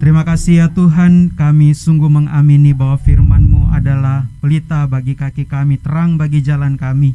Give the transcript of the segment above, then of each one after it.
Terima kasih ya Tuhan, kami sungguh mengamini bahwa firman-Mu adalah pelita bagi kaki kami, terang bagi jalan kami.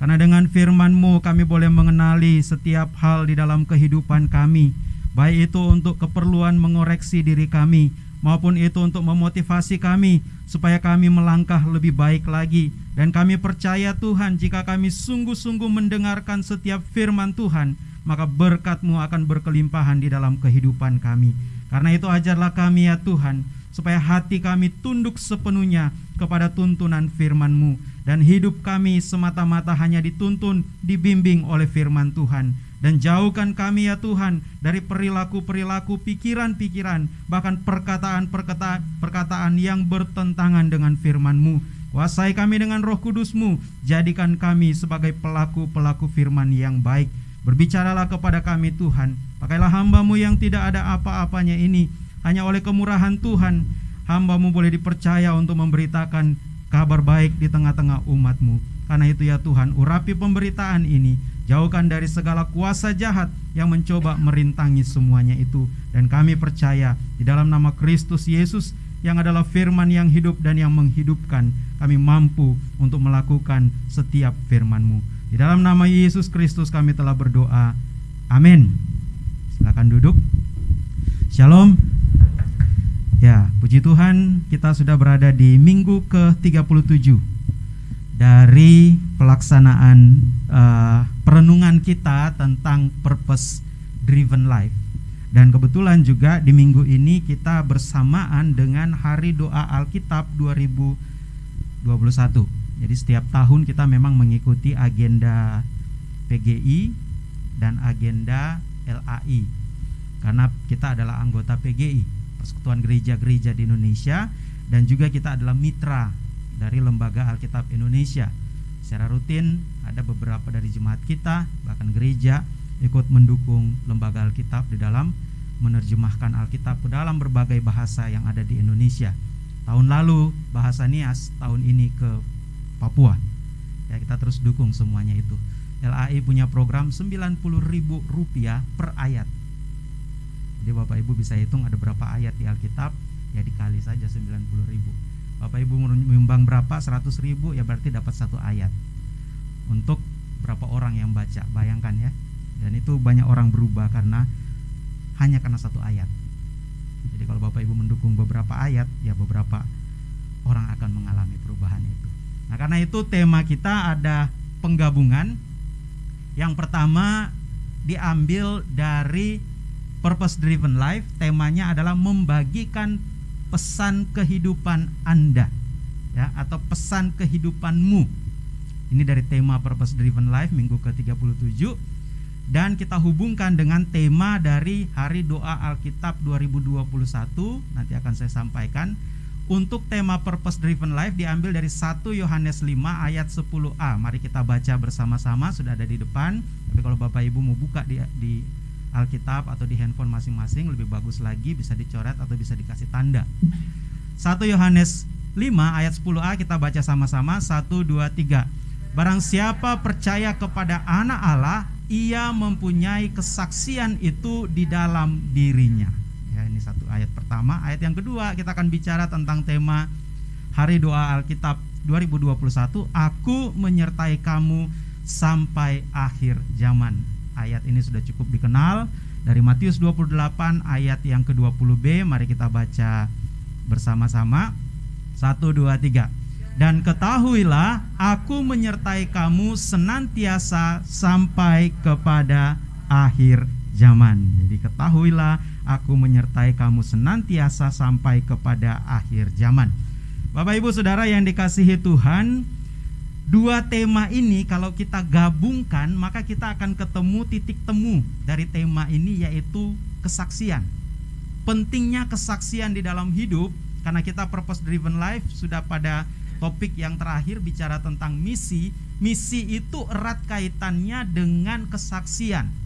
Karena dengan firman-Mu kami boleh mengenali setiap hal di dalam kehidupan kami, baik itu untuk keperluan mengoreksi diri kami, maupun itu untuk memotivasi kami supaya kami melangkah lebih baik lagi. Dan kami percaya Tuhan, jika kami sungguh-sungguh mendengarkan setiap firman Tuhan, maka berkat-Mu akan berkelimpahan di dalam kehidupan kami. Karena itu ajarlah kami ya Tuhan, supaya hati kami tunduk sepenuhnya kepada tuntunan firman-Mu dan hidup kami semata-mata hanya dituntun, dibimbing oleh firman Tuhan. Dan jauhkan kami ya Tuhan dari perilaku-perilaku pikiran-pikiran, bahkan perkataan-perkataan perkataan yang bertentangan dengan firman-Mu. Kuasai kami dengan roh kudus-Mu, jadikan kami sebagai pelaku-pelaku firman yang baik. Berbicaralah kepada kami Tuhan, Pakailah hambamu yang tidak ada apa-apanya ini. Hanya oleh kemurahan Tuhan Hambamu boleh dipercaya untuk memberitakan kabar baik di tengah-tengah umatmu. Karena itu ya Tuhan urapi pemberitaan ini. Jauhkan dari segala kuasa jahat yang mencoba merintangi semuanya itu. Dan kami percaya di dalam nama Kristus Yesus yang adalah firman yang hidup dan yang menghidupkan Kami mampu untuk melakukan setiap firman-Mu Di dalam nama Yesus Kristus kami telah berdoa Amin Silakan duduk. Shalom. Ya, puji Tuhan, kita sudah berada di minggu ke-37 dari pelaksanaan uh, perenungan kita tentang purpose driven life. Dan kebetulan juga di minggu ini kita bersamaan dengan Hari Doa Alkitab 2021. Jadi setiap tahun kita memang mengikuti agenda PGI dan agenda LAI karena kita adalah anggota PGI Persekutuan Gereja-Gereja di Indonesia dan juga kita adalah mitra dari Lembaga Alkitab Indonesia secara rutin ada beberapa dari jemaat kita bahkan gereja ikut mendukung lembaga Alkitab di dalam menerjemahkan Alkitab ke dalam berbagai bahasa yang ada di Indonesia. Tahun lalu bahasa Nias, tahun ini ke Papua. Ya, kita terus dukung semuanya itu. LAI punya program ribu rupiah per ayat. Jadi Bapak Ibu bisa hitung ada berapa ayat di Alkitab, ya dikali saja ribu. Bapak Ibu menyumbang berapa? ribu ya berarti dapat satu ayat. Untuk berapa orang yang baca, bayangkan ya. Dan itu banyak orang berubah karena hanya karena satu ayat. Jadi kalau Bapak Ibu mendukung beberapa ayat, ya beberapa orang akan mengalami perubahan itu. Nah, karena itu tema kita ada penggabungan. Yang pertama diambil dari purpose driven life, temanya adalah membagikan pesan kehidupan Anda ya atau pesan kehidupanmu. Ini dari tema purpose driven life minggu ke-37 dan kita hubungkan dengan tema dari Hari Doa Alkitab 2021 nanti akan saya sampaikan untuk tema purpose driven life diambil dari 1 Yohanes 5 ayat 10a. Mari kita baca bersama-sama sudah ada di depan. Tapi kalau Bapak Ibu mau buka di, di Alkitab atau di handphone masing-masing lebih bagus lagi bisa dicoret atau bisa dikasih tanda. 1 Yohanes 5 ayat 10a kita baca sama-sama 1 2 3. Barang siapa percaya kepada anak Allah, ia mempunyai kesaksian itu di dalam dirinya ini satu ayat pertama. Ayat yang kedua kita akan bicara tentang tema Hari Doa Alkitab 2021. Aku menyertai kamu sampai akhir zaman. Ayat ini sudah cukup dikenal dari Matius 28 ayat yang ke-20b. Mari kita baca bersama-sama. 1 2 3. Dan ketahuilah aku menyertai kamu senantiasa sampai kepada akhir zaman. Jadi ketahuilah aku menyertai kamu senantiasa sampai kepada akhir zaman. Bapak Ibu Saudara yang dikasihi Tuhan, dua tema ini kalau kita gabungkan maka kita akan ketemu titik temu dari tema ini yaitu kesaksian. Pentingnya kesaksian di dalam hidup karena kita purpose driven life sudah pada topik yang terakhir bicara tentang misi. Misi itu erat kaitannya dengan kesaksian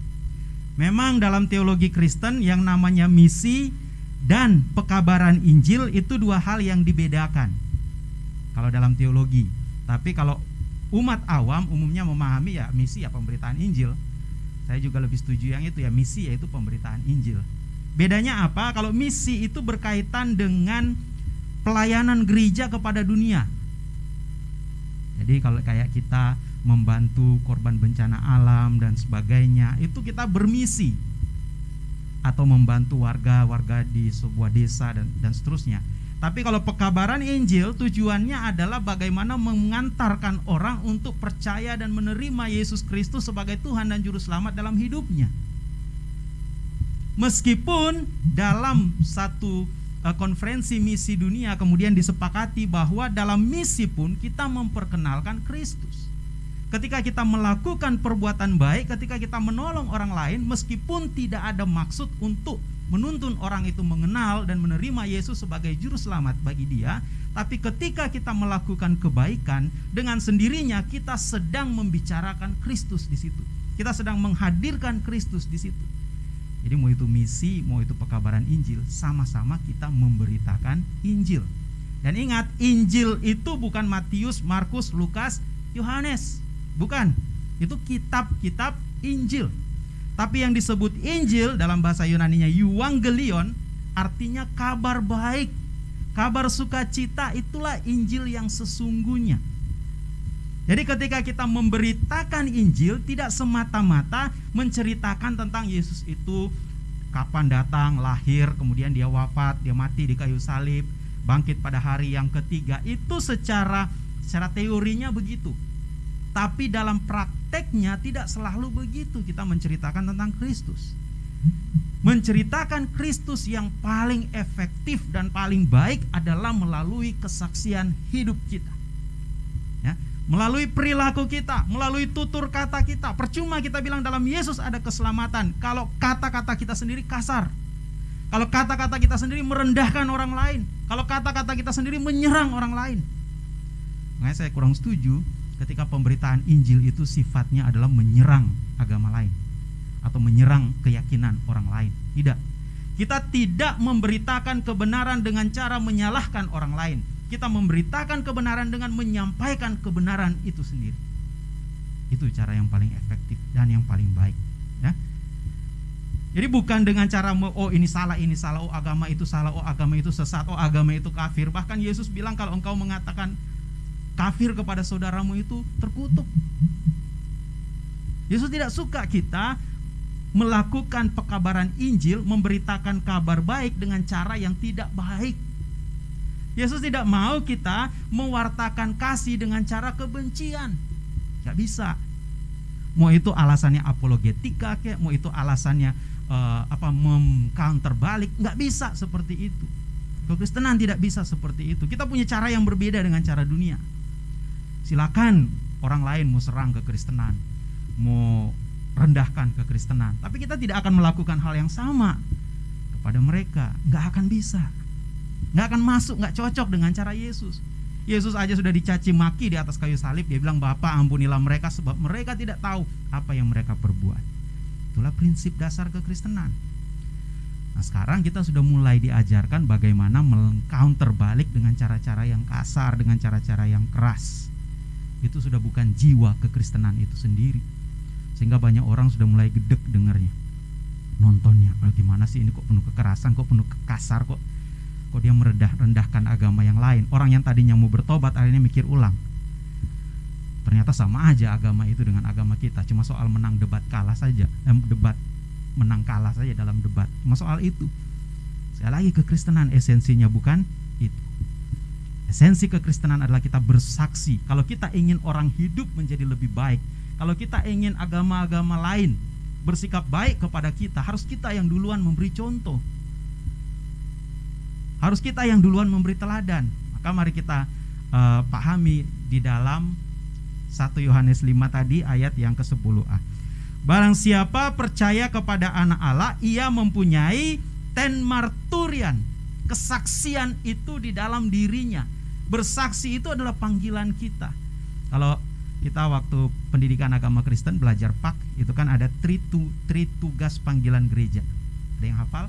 Memang dalam teologi Kristen yang namanya misi dan pekabaran Injil itu dua hal yang dibedakan. Kalau dalam teologi, tapi kalau umat awam umumnya memahami ya misi ya pemberitaan Injil. Saya juga lebih setuju yang itu ya misi yaitu pemberitaan Injil. Bedanya apa? Kalau misi itu berkaitan dengan pelayanan gereja kepada dunia. Jadi kalau kayak kita membantu korban bencana alam dan sebagainya, itu kita bermisi atau membantu warga-warga di sebuah desa dan dan seterusnya. Tapi kalau pekabaran Injil tujuannya adalah bagaimana mengantarkan orang untuk percaya dan menerima Yesus Kristus sebagai Tuhan dan juru selamat dalam hidupnya. Meskipun dalam satu uh, konferensi misi dunia kemudian disepakati bahwa dalam misi pun kita memperkenalkan Kristus. Ketika kita melakukan perbuatan baik, ketika kita menolong orang lain meskipun tidak ada maksud untuk menuntun orang itu mengenal dan menerima Yesus sebagai juru selamat bagi dia, tapi ketika kita melakukan kebaikan dengan sendirinya kita sedang membicarakan Kristus di situ. Kita sedang menghadirkan Kristus di situ. Jadi mau itu misi, mau itu pekabaran Injil, sama-sama kita memberitakan Injil. Dan ingat, Injil itu bukan Matius, Markus, Lukas, Yohanes. Bukan. Itu kitab-kitab Injil. Tapi yang disebut Injil dalam bahasa Yunani-nya Euangelion artinya kabar baik. Kabar sukacita itulah Injil yang sesungguhnya. Jadi ketika kita memberitakan Injil tidak semata-mata menceritakan tentang Yesus itu kapan datang, lahir, kemudian dia wafat, dia mati di kayu salib, bangkit pada hari yang ketiga. Itu secara secara teorinya begitu. Tapi dalam prakteknya tidak selalu begitu kita menceritakan tentang Kristus. Menceritakan Kristus yang paling efektif dan paling baik adalah melalui kesaksian hidup kita. Ya, melalui perilaku kita, melalui tutur kata kita. Percuma kita bilang dalam Yesus ada keselamatan kalau kata-kata kita sendiri kasar. Kalau kata-kata kita sendiri merendahkan orang lain, kalau kata-kata kita sendiri menyerang orang lain. Makanya saya kurang setuju ketika pemberitaan Injil itu sifatnya adalah menyerang agama lain atau menyerang keyakinan orang lain. Tidak. Kita tidak memberitakan kebenaran dengan cara menyalahkan orang lain. Kita memberitakan kebenaran dengan menyampaikan kebenaran itu sendiri. Itu cara yang paling efektif dan yang paling baik, ya. Jadi bukan dengan cara oh ini salah, ini salah, oh agama itu salah, oh agama itu sesat, oh agama itu kafir. Bahkan Yesus bilang kalau engkau mengatakan kafir kepada saudaramu itu terkutuk. Yesus tidak suka kita melakukan pekabaran Injil, memberitakan kabar baik dengan cara yang tidak baik. Yesus tidak mau kita mewartakan kasih dengan cara kebencian. Gak bisa. Mau itu alasannya apologetika kayak, mau itu alasannya uh, apa mengcounter balik, nggak bisa seperti itu. Kekristenan tidak bisa seperti itu. Kita punya cara yang berbeda dengan cara dunia silakan orang lain mau serang kekristenan, mau rendahkan kekristenan, tapi kita tidak akan melakukan hal yang sama kepada mereka, nggak akan bisa, nggak akan masuk, nggak cocok dengan cara Yesus. Yesus aja sudah dicaci maki di atas kayu salib, dia bilang Bapak ampunilah mereka sebab mereka tidak tahu apa yang mereka perbuat. Itulah prinsip dasar kekristenan. Nah sekarang kita sudah mulai diajarkan bagaimana mengcounter balik dengan cara-cara yang kasar, dengan cara-cara yang keras itu sudah bukan jiwa kekristenan itu sendiri. Sehingga banyak orang sudah mulai gedek dengarnya. Nontonnya oh, gimana sih ini? Kok penuh kekerasan? Kok penuh kasar? Kok kok dia merendah rendahkan agama yang lain? Orang yang tadinya mau bertobat akhirnya mikir ulang. Ternyata sama aja agama itu dengan agama kita. Cuma soal menang debat kalah saja eh, debat menang kalah saja dalam debat. Cuma soal itu. Sekali lagi kekristenan esensinya bukan Esensi kekristenan adalah kita bersaksi. Kalau kita ingin orang hidup menjadi lebih baik, kalau kita ingin agama-agama lain bersikap baik kepada kita, harus kita yang duluan memberi contoh. Harus kita yang duluan memberi teladan. Maka mari kita uh, pahami di dalam 1 Yohanes 5 tadi ayat yang ke-10a. Barang siapa percaya kepada anak Allah, ia mempunyai ten marturian. Kesaksian itu di dalam dirinya Bersaksi itu adalah panggilan kita. Kalau kita waktu pendidikan agama Kristen belajar pak itu kan ada tri, tu, tri tugas panggilan gereja. Ada yang hafal?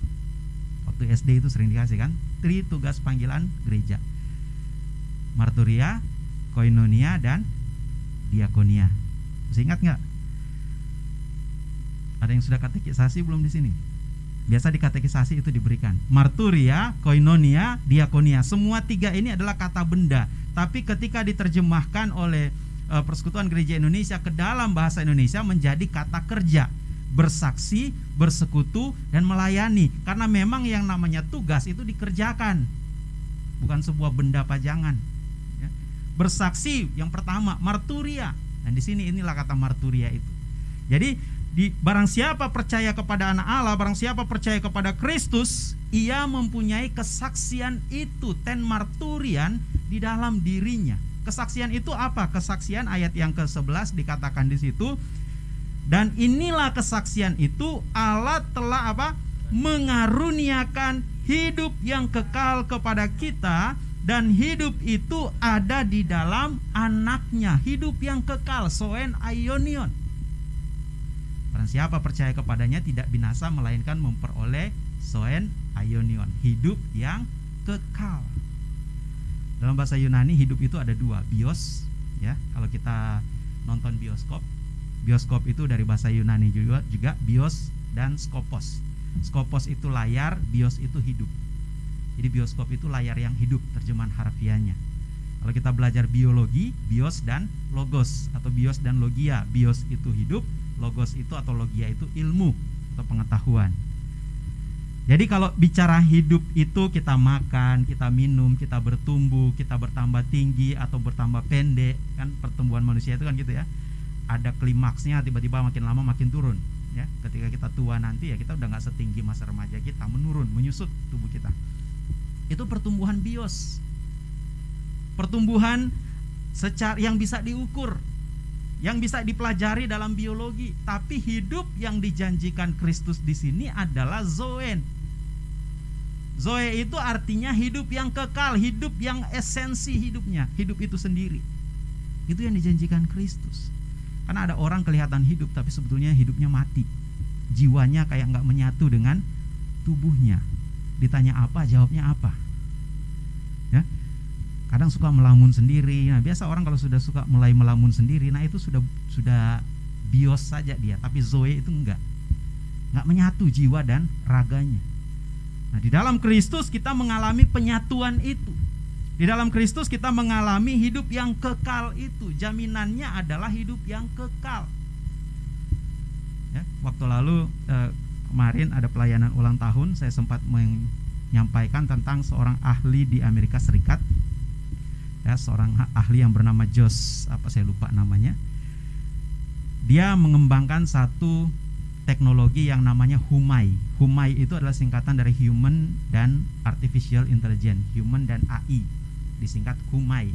Waktu SD itu sering dikasih kan? Tri tugas panggilan gereja. Marturia, koinonia dan diakonia. Masih ingat nggak? Ada yang sudah katekisasi belum di sini? Biasa di katekisasi itu diberikan. Marturia, koinonia, diakonia. Semua tiga ini adalah kata benda. Tapi ketika diterjemahkan oleh uh, Persekutuan Gereja Indonesia ke dalam bahasa Indonesia menjadi kata kerja. Bersaksi, bersekutu, dan melayani. Karena memang yang namanya tugas itu dikerjakan. Bukan sebuah benda pajangan. Ya. Bersaksi yang pertama, marturia. Dan di sini inilah kata marturia itu. Jadi di barang siapa percaya kepada anak Allah, barang siapa percaya kepada Kristus, ia mempunyai kesaksian itu ten marturian di dalam dirinya. Kesaksian itu apa? Kesaksian ayat yang ke-11 dikatakan di situ. Dan inilah kesaksian itu Allah telah apa? mengaruniakan hidup yang kekal kepada kita dan hidup itu ada di dalam anaknya hidup yang kekal soen aionion Siapa percaya kepadanya tidak binasa melainkan memperoleh soen aionion, hidup yang kekal. Dalam bahasa Yunani hidup itu ada dua, bios ya. Kalau kita nonton bioskop, bioskop itu dari bahasa Yunani juga juga bios dan skopos. Skopos itu layar, bios itu hidup. Jadi bioskop itu layar yang hidup terjemahan harfiahnya. Kalau kita belajar biologi, bios dan logos atau bios dan logia. Bios itu hidup, logos itu atau logia itu ilmu atau pengetahuan. Jadi kalau bicara hidup itu kita makan, kita minum, kita bertumbuh, kita bertambah tinggi atau bertambah pendek, kan pertumbuhan manusia itu kan gitu ya. Ada klimaksnya tiba-tiba makin lama makin turun, ya. Ketika kita tua nanti ya kita udah nggak setinggi masa remaja kita, menurun, menyusut tubuh kita. Itu pertumbuhan bios. Pertumbuhan secara yang bisa diukur yang bisa dipelajari dalam biologi, tapi hidup yang dijanjikan Kristus di sini adalah zoen. Zoe itu artinya hidup yang kekal, hidup yang esensi hidupnya, hidup itu sendiri. Itu yang dijanjikan Kristus. Karena ada orang kelihatan hidup tapi sebetulnya hidupnya mati. Jiwanya kayak nggak menyatu dengan tubuhnya. Ditanya apa, jawabnya apa. Kadang suka melamun sendiri. Nah biasa orang kalau sudah suka mulai melamun sendiri nah itu sudah sudah bios saja dia tapi zoe itu enggak. Enggak menyatu jiwa dan raganya. Nah di dalam Kristus kita mengalami penyatuan itu. Di dalam Kristus kita mengalami hidup yang kekal itu. Jaminannya adalah hidup yang kekal. Ya, waktu lalu eh, kemarin ada pelayanan ulang tahun saya sempat menyampaikan tentang seorang ahli di Amerika Serikat ya seorang ahli yang bernama Jos apa saya lupa namanya. Dia mengembangkan satu teknologi yang namanya Humai. Humai itu adalah singkatan dari Human dan Artificial Intelligence Human dan AI disingkat Humai.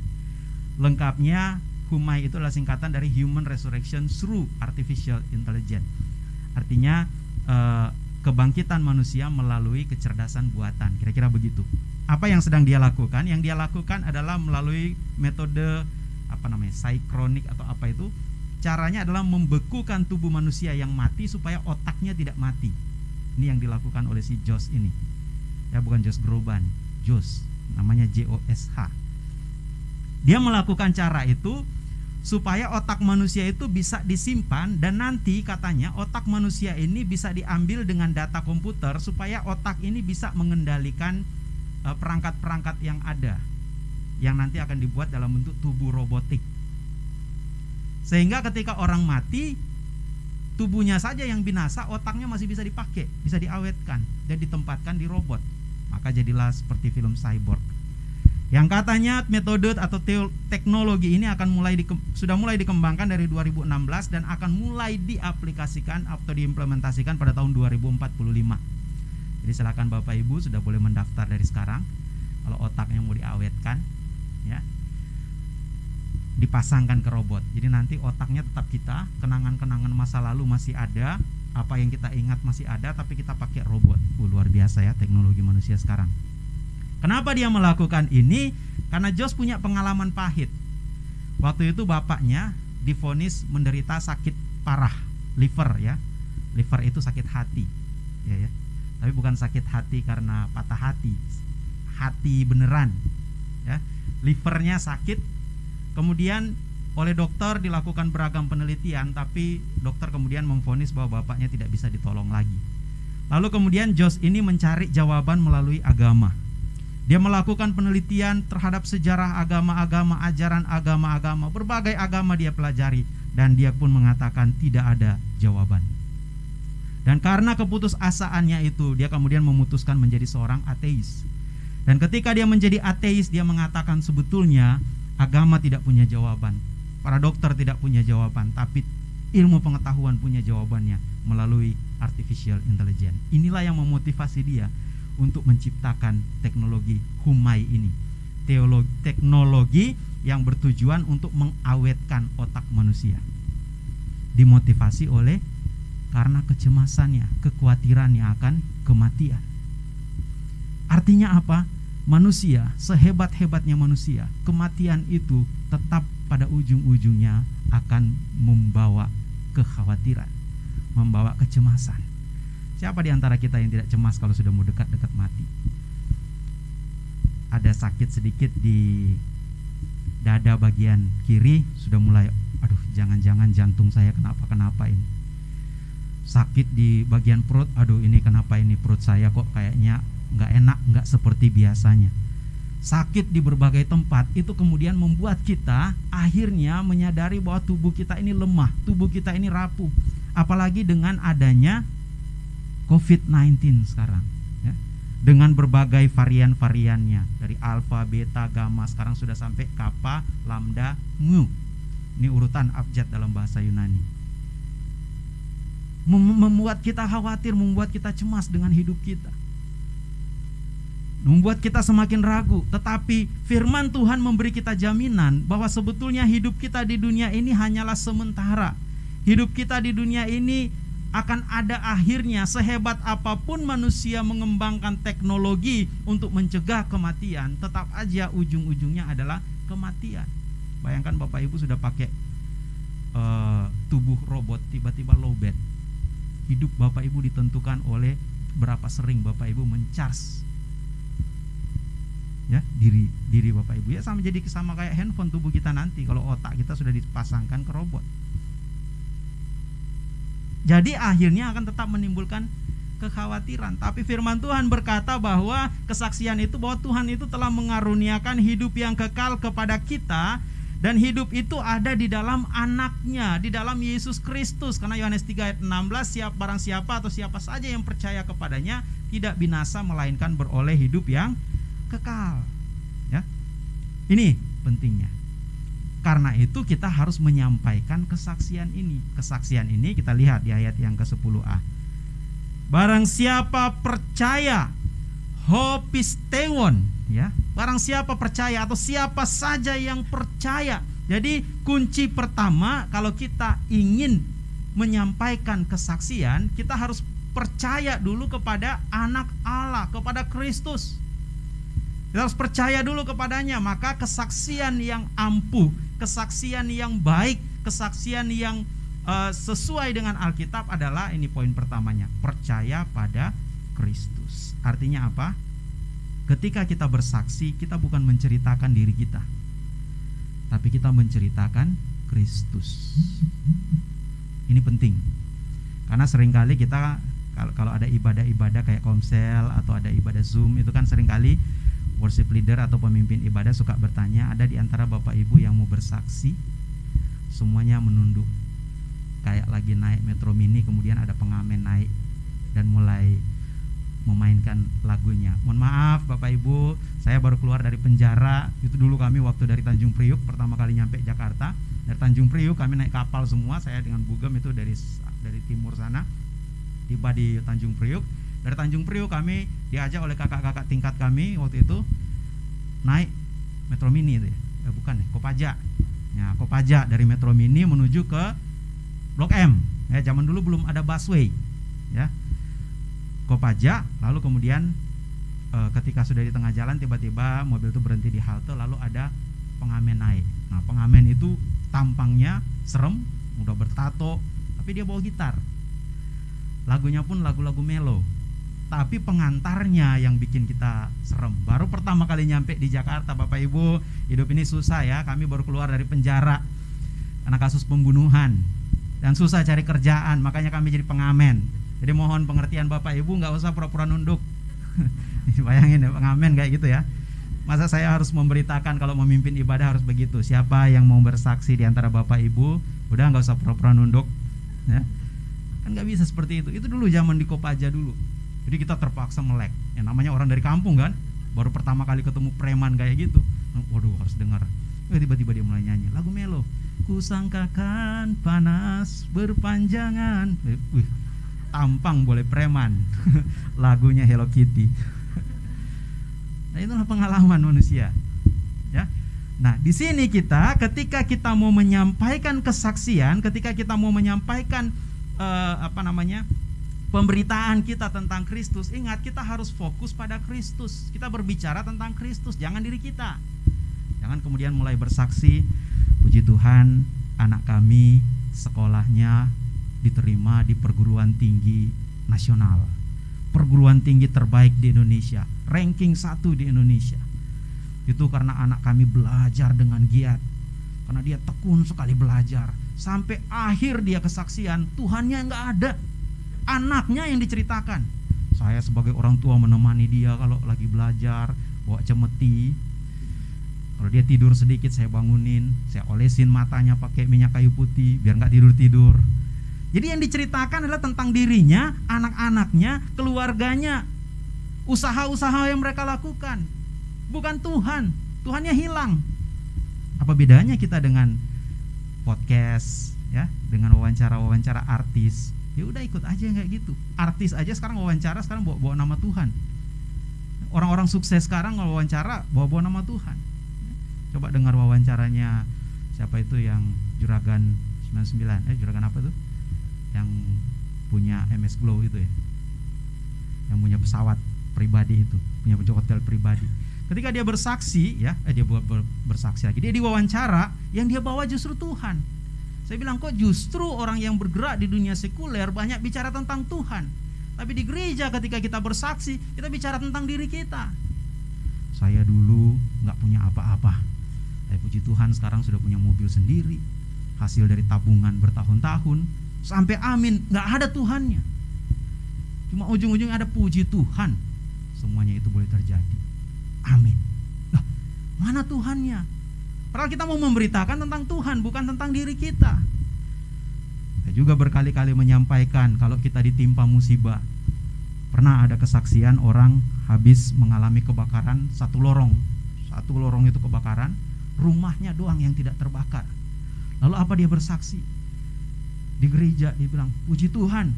Lengkapnya Humai itu adalah singkatan dari Human Resurrection through Artificial Intelligence. Artinya eh, kebangkitan manusia melalui kecerdasan buatan. Kira-kira begitu apa yang sedang dia lakukan? Yang dia lakukan adalah melalui metode apa namanya? Psychronic atau apa itu? Caranya adalah membekukan tubuh manusia yang mati supaya otaknya tidak mati. Ini yang dilakukan oleh si Jos ini. Ya bukan Jos Groban, Jos namanya J O S H. Dia melakukan cara itu supaya otak manusia itu bisa disimpan dan nanti katanya otak manusia ini bisa diambil dengan data komputer supaya otak ini bisa mengendalikan perangkat-perangkat yang ada yang nanti akan dibuat dalam bentuk tubuh robotik. Sehingga ketika orang mati, tubuhnya saja yang binasa, otaknya masih bisa dipakai, bisa diawetkan dan ditempatkan di robot. Maka jadilah seperti film cyborg. Yang katanya metode atau teknologi ini akan mulai di, sudah mulai dikembangkan dari 2016 dan akan mulai diaplikasikan atau diimplementasikan pada tahun 2045. Jadi silakan Bapak Ibu sudah boleh mendaftar dari sekarang. Kalau otaknya mau diawetkan, ya, dipasangkan ke robot. Jadi nanti otaknya tetap kita, kenangan-kenangan masa lalu masih ada, apa yang kita ingat masih ada, tapi kita pakai robot. Uh, luar biasa ya teknologi manusia sekarang. Kenapa dia melakukan ini? Karena Jos punya pengalaman pahit. Waktu itu bapaknya difonis menderita sakit parah, liver ya. Liver itu sakit hati, ya ya tapi bukan sakit hati karena patah hati hati beneran ya livernya sakit kemudian oleh dokter dilakukan beragam penelitian tapi dokter kemudian memvonis bahwa bapaknya tidak bisa ditolong lagi Lalu kemudian Jos ini mencari jawaban melalui agama. Dia melakukan penelitian terhadap sejarah agama-agama, ajaran agama-agama, berbagai agama dia pelajari dan dia pun mengatakan tidak ada jawaban. Dan karena keputusasaannya itu, dia kemudian memutuskan menjadi seorang ateis. Dan ketika dia menjadi ateis, dia mengatakan sebetulnya agama tidak punya jawaban. Para dokter tidak punya jawaban, tapi ilmu pengetahuan punya jawabannya melalui artificial intelligence. Inilah yang memotivasi dia untuk menciptakan teknologi Humai ini. Teologi, teknologi yang bertujuan untuk mengawetkan otak manusia. Dimotivasi oleh karena kecemasannya, kekhawatirannya akan kematian. Artinya apa? Manusia, sehebat-hebatnya manusia, kematian itu tetap pada ujung-ujungnya akan membawa kekhawatiran, membawa kecemasan. Siapa di antara kita yang tidak cemas kalau sudah mau dekat-dekat mati? Ada sakit sedikit di dada bagian kiri sudah mulai aduh jangan-jangan jantung saya kenapa-kenapa ini sakit di bagian perut. Aduh ini kenapa ini perut saya kok kayaknya nggak enak nggak seperti biasanya. Sakit di berbagai tempat itu kemudian membuat kita akhirnya menyadari bahwa tubuh kita ini lemah tubuh kita ini rapuh. Apalagi dengan adanya COVID-19 sekarang ya. dengan berbagai varian-variannya dari alfa, beta, gamma sekarang sudah sampai kappa, lambda, mu. Ini urutan abjad dalam bahasa Yunani membuat kita khawatir, membuat kita cemas dengan hidup kita. Membuat kita semakin ragu, tetapi firman Tuhan memberi kita jaminan bahwa sebetulnya hidup kita di dunia ini hanyalah sementara. Hidup kita di dunia ini akan ada akhirnya sehebat apa pun manusia mengembangkan teknologi untuk mencegah kematian, tetap aja ujung-ujungnya adalah kematian. Bayangkan Bapak Ibu sudah pakai uh, tubuh robot tiba-tiba lowbat hidup Bapak Ibu ditentukan oleh berapa sering Bapak Ibu mencharge ya diri diri Bapak Ibu ya sama jadi sama kayak handphone tubuh kita nanti kalau otak kita sudah dipasangkan ke robot. Jadi akhirnya akan tetap menimbulkan kekhawatiran. Tapi firman Tuhan berkata bahwa kesaksian itu bahwa Tuhan itu telah mengaruniakan hidup yang kekal kepada kita dan hidup itu ada di dalam anaknya, di dalam Yesus Kristus. Karena Yohanes 3 ayat 16, siap barang siapa atau siapa saja yang percaya kepadanya tidak binasa melainkan beroleh hidup yang kekal. Ya. Ini pentingnya. Karena itu kita harus menyampaikan kesaksian ini. Kesaksian ini kita lihat di ayat yang ke-10a. Barang siapa percaya hopistewon ya. Barang siapa percaya atau siapa saja yang percaya. Jadi kunci pertama kalau kita ingin menyampaikan kesaksian kita harus percaya dulu kepada anak Allah kepada Kristus. Kita harus percaya dulu kepadanya maka kesaksian yang ampuh kesaksian yang baik kesaksian yang uh, sesuai dengan Alkitab adalah ini poin pertamanya percaya pada Kristus. Artinya apa? Ketika kita bersaksi, kita bukan menceritakan diri kita, tapi kita menceritakan Kristus. Ini penting, karena sering kali kita kalau ada ibadah-ibadah kayak komsel atau ada ibadah zoom itu kan sering kali worship leader atau pemimpin ibadah suka bertanya ada di antara bapak ibu yang mau bersaksi? Semuanya menunduk. Kayak lagi naik metro mini kemudian ada pengamen naik dan mulai memainkan lagunya. Mohon maaf Bapak Ibu, saya baru keluar dari penjara. Itu dulu kami waktu dari Tanjung Priuk pertama kali nyampe Jakarta. Dari Tanjung Priuk kami naik kapal semua, saya dengan Bugem itu dari dari timur sana. Tiba di Tanjung Priuk. Dari Tanjung Priuk kami diajak oleh kakak-kakak tingkat kami waktu itu naik Metro Mini itu ya. Eh, bukan ya, Kopaja. Ya, Kopaja dari Metro Mini menuju ke Blok M. Ya, zaman dulu belum ada busway. Ya, Kopaja lalu kemudian e, ketika sudah di tengah jalan tiba-tiba mobil itu berhenti di halte lalu ada pengamen naik. Nah pengamen itu tampangnya serem udah bertato tapi dia bawa gitar. Lagunya pun lagu-lagu melo. Tapi pengantarnya yang bikin kita serem. Baru pertama kali nyampe di Jakarta Bapak Ibu. Hidup ini susah ya kami baru keluar dari penjara. Karena kasus pembunuhan. Dan susah cari kerjaan makanya kami jadi pengamen Jadi mohon pengertian Bapak Ibu nggak usah pura-pura nunduk. Bayangin ya pengamen kayak gitu ya. Masa saya harus memberitakan kalau memimpin ibadah harus begitu. Siapa yang mau bersaksi di antara Bapak Ibu, udah nggak usah pura-pura nunduk. Ya. Kan nggak bisa seperti itu. Itu dulu zaman di Kopaja dulu. Jadi kita terpaksa melek. Yang namanya orang dari kampung kan, baru pertama kali ketemu preman kayak gitu. Waduh harus dengar. Eh, tiba-tiba dia mulai nyanyi lagu melo. Kusangkakan panas berpanjangan. Eh, wih, tampang boleh preman. Lagunya Hello Kitty. nah itulah pengalaman manusia. Ya. Nah, di sini kita ketika kita mau menyampaikan kesaksian, ketika kita mau menyampaikan uh, apa namanya? pemberitaan kita tentang Kristus, ingat kita harus fokus pada Kristus. Kita berbicara tentang Kristus, jangan diri kita. Jangan kemudian mulai bersaksi, puji Tuhan, anak kami sekolahnya diterima di perguruan tinggi nasional. Perguruan tinggi terbaik di Indonesia, ranking satu di Indonesia. Itu karena anak kami belajar dengan giat. Karena dia tekun sekali belajar. Sampai akhir dia kesaksian, Tuhannya nggak ada. Anaknya yang diceritakan. Saya sebagai orang tua menemani dia kalau lagi belajar, bawa cemeti, kalau dia tidur sedikit saya bangunin, saya olesin matanya pakai minyak kayu putih biar nggak tidur tidur. Jadi yang diceritakan adalah tentang dirinya, anak-anaknya, keluarganya, usaha-usaha yang mereka lakukan. Bukan Tuhan, Tuhannya hilang. Apa bedanya kita dengan podcast ya, dengan wawancara-wawancara artis? Ya udah ikut aja kayak gitu. Artis aja sekarang wawancara sekarang bawa, bawa nama Tuhan. Orang-orang sukses sekarang wawancara bawa-bawa nama Tuhan. Coba dengar wawancaranya siapa itu yang juragan 99 eh juragan apa tuh? Yang punya MS Glow itu ya. Yang punya pesawat pribadi itu punya hotel pribadi. Ketika dia bersaksi ya eh, dia buat bersaksi lagi dia diwawancara yang dia bawa justru Tuhan. Saya bilang kok justru orang yang bergerak di dunia sekuler banyak bicara tentang Tuhan? Tapi di gereja ketika kita bersaksi kita bicara tentang diri kita. Saya dulu nggak punya apa-apa. Saya puji Tuhan sekarang sudah punya mobil sendiri. Hasil dari tabungan bertahun-tahun sampai amin. Nggak ada Tuhannya. Cuma ujung-ujungnya ada puji Tuhan. Semuanya itu boleh terjadi. Amin. Nah, mana Tuhannya? Padahal kita mau memberitakan tentang Tuhan bukan tentang diri kita. Saya juga berkali-kali menyampaikan kalau kita ditimpa musibah. Pernah ada kesaksian orang habis mengalami kebakaran satu lorong. Satu lorong itu kebakaran rumahnya doang yang tidak terbakar. Lalu apa dia bersaksi di gereja dia bilang puji Tuhan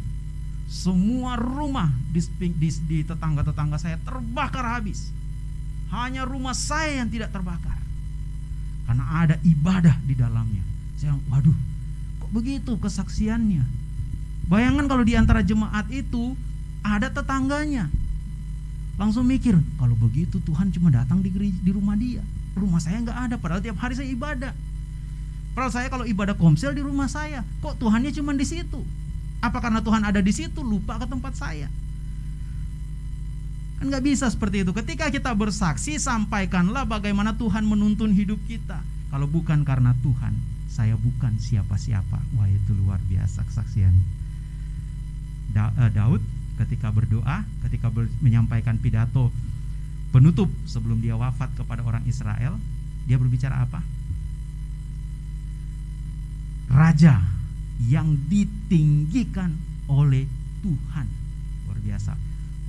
semua rumah di, tetangga-tetangga saya terbakar habis. Hanya rumah saya yang tidak terbakar. Karena ada ibadah di dalamnya. Saya waduh kok begitu kesaksiannya? Bayangkan kalau di antara jemaat itu ada tetangganya. Langsung mikir kalau begitu Tuhan cuma datang di rumah dia. Rumah saya nggak ada padahal tiap hari saya ibadah Padahal saya kalau ibadah komsel di rumah saya, kok Tuhannya cuma di situ? Apa karena Tuhan ada di situ lupa ke tempat saya? Kan nggak bisa seperti itu. Ketika kita bersaksi, sampaikanlah bagaimana Tuhan menuntun hidup kita. Kalau bukan karena Tuhan, saya bukan siapa-siapa. Wah itu luar biasa kesaksian. Da uh, Daud ketika berdoa, ketika ber menyampaikan pidato penutup sebelum dia wafat kepada orang Israel, dia berbicara apa? Raja yang ditinggikan oleh Tuhan. Luar biasa.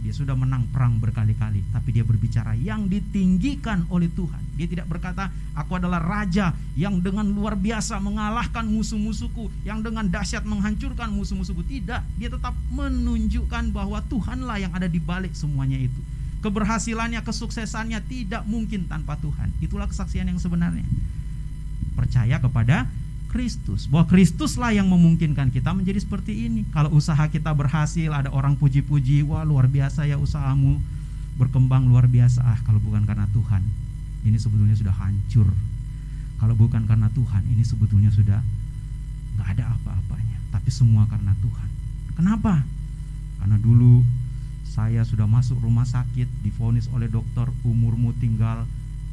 Dia sudah menang perang berkali-kali, tapi dia berbicara yang ditinggikan oleh Tuhan. Dia tidak berkata, "Aku adalah raja yang dengan luar biasa mengalahkan musuh-musuhku, yang dengan dahsyat menghancurkan musuh-musuhku." Tidak, dia tetap menunjukkan bahwa Tuhanlah yang ada di balik semuanya itu. Keberhasilannya, kesuksesannya tidak mungkin tanpa Tuhan. Itulah kesaksian yang sebenarnya. Percaya kepada Kristus. Bahwa Kristuslah yang memungkinkan kita menjadi seperti ini. Kalau usaha kita berhasil, ada orang puji-puji, wah luar biasa ya usahamu berkembang luar biasa. Ah, kalau bukan karena Tuhan, ini sebetulnya sudah hancur. Kalau bukan karena Tuhan, ini sebetulnya sudah nggak ada apa-apanya. Tapi semua karena Tuhan. Kenapa? Karena dulu saya sudah masuk rumah sakit, difonis oleh dokter umurmu tinggal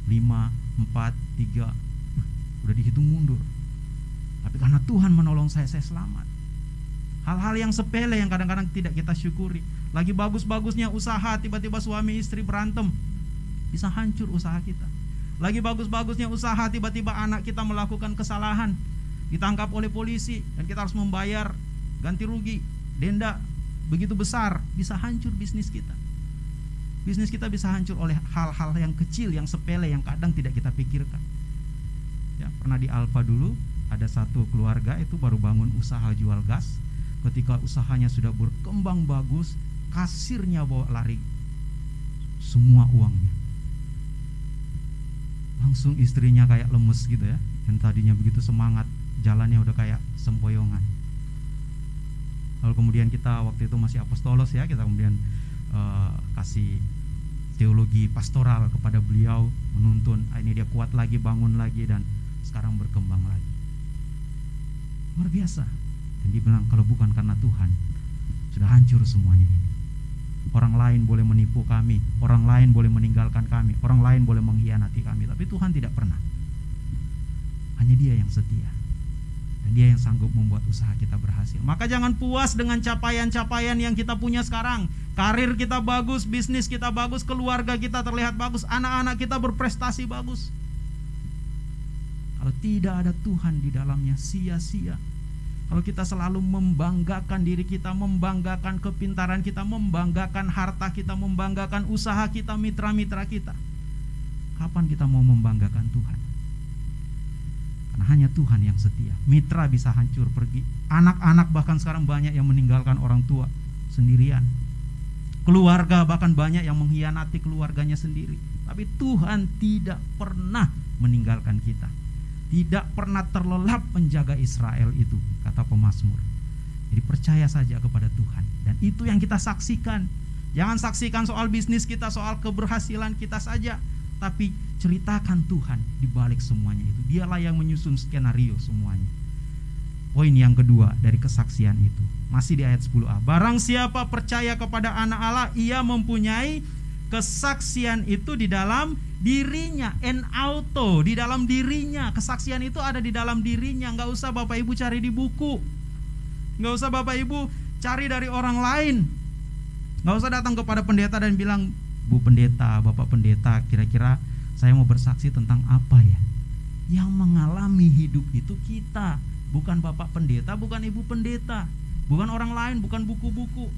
5, 4, 3, udah dihitung mundur tapi karena Tuhan menolong saya, saya selamat. Hal-hal yang sepele yang kadang-kadang tidak kita syukuri. Lagi bagus-bagusnya usaha, tiba-tiba suami istri berantem. Bisa hancur usaha kita. Lagi bagus-bagusnya usaha, tiba-tiba anak kita melakukan kesalahan. Ditangkap oleh polisi dan kita harus membayar ganti rugi, denda begitu besar, bisa hancur bisnis kita. Bisnis kita bisa hancur oleh hal-hal yang kecil, yang sepele, yang kadang tidak kita pikirkan. Ya, pernah di Alfa dulu ada satu keluarga itu baru bangun usaha jual gas. Ketika usahanya sudah berkembang bagus, kasirnya bawa lari semua uangnya. Langsung istrinya kayak lemes gitu ya. Yang tadinya begitu semangat, jalannya udah kayak sempoyongan. Lalu kemudian kita waktu itu masih apostolos ya, kita kemudian uh, kasih teologi pastoral kepada beliau menuntun ah, ini dia kuat lagi bangun lagi dan sekarang berkembang lagi luar biasa dan dia bilang kalau bukan karena Tuhan sudah hancur semuanya ini orang lain boleh menipu kami orang lain boleh meninggalkan kami orang lain boleh mengkhianati kami tapi Tuhan tidak pernah hanya dia yang setia dan dia yang sanggup membuat usaha kita berhasil. Maka jangan puas dengan capaian-capaian yang kita punya sekarang. Karir kita bagus, bisnis kita bagus, keluarga kita terlihat bagus, anak-anak kita berprestasi bagus. Kalau tidak ada Tuhan di dalamnya sia-sia. Kalau kita selalu membanggakan diri kita, membanggakan kepintaran kita, membanggakan harta kita, membanggakan usaha kita, mitra-mitra kita. Kapan kita mau membanggakan Tuhan? Karena hanya Tuhan yang setia. Mitra bisa hancur pergi. Anak-anak bahkan sekarang banyak yang meninggalkan orang tua sendirian. Keluarga bahkan banyak yang mengkhianati keluarganya sendiri. Tapi Tuhan tidak pernah meninggalkan kita. Tidak pernah terlelap menjaga Israel itu, kata pemazmur. Jadi percaya saja kepada Tuhan dan itu yang kita saksikan. Jangan saksikan soal bisnis kita, soal keberhasilan kita saja, tapi ceritakan Tuhan di balik semuanya itu. Dialah yang menyusun skenario semuanya. Poin yang kedua dari kesaksian itu masih di ayat 10a. Barang siapa percaya kepada anak Allah, ia mempunyai kesaksian itu di dalam dirinya, en auto di dalam dirinya. Kesaksian itu ada di dalam dirinya. Nggak usah Bapak Ibu cari di buku, nggak usah Bapak Ibu cari dari orang lain. Nggak usah datang kepada pendeta dan bilang, Bu Pendeta, Bapak Pendeta, kira-kira saya mau bersaksi tentang apa ya? Yang mengalami hidup itu kita, bukan Bapak Pendeta, bukan Ibu Pendeta, bukan orang lain, bukan buku-buku.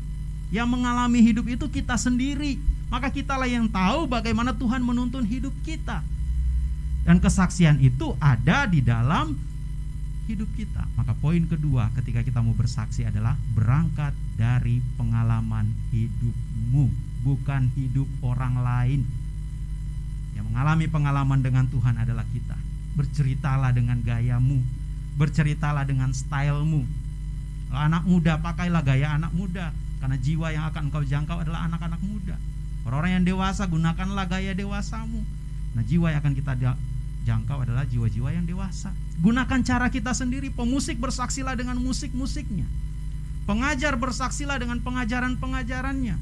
Yang mengalami hidup itu kita sendiri. Maka kitalah yang tahu bagaimana Tuhan menuntun hidup kita. Dan kesaksian itu ada di dalam hidup kita. Maka poin kedua ketika kita mau bersaksi adalah berangkat dari pengalaman hidupmu, bukan hidup orang lain. Yang mengalami pengalaman dengan Tuhan adalah kita. Berceritalah dengan gayamu, berceritalah dengan stylemu. Anak muda pakailah gaya anak muda, karena jiwa yang akan engkau jangkau adalah anak-anak muda. Orang-orang yang dewasa gunakanlah gaya dewasamu. Nah, jiwa yang akan kita jangkau adalah jiwa-jiwa yang dewasa. Gunakan cara kita sendiri. Pemusik bersaksilah dengan musik-musiknya. Pengajar bersaksilah dengan pengajaran-pengajarannya.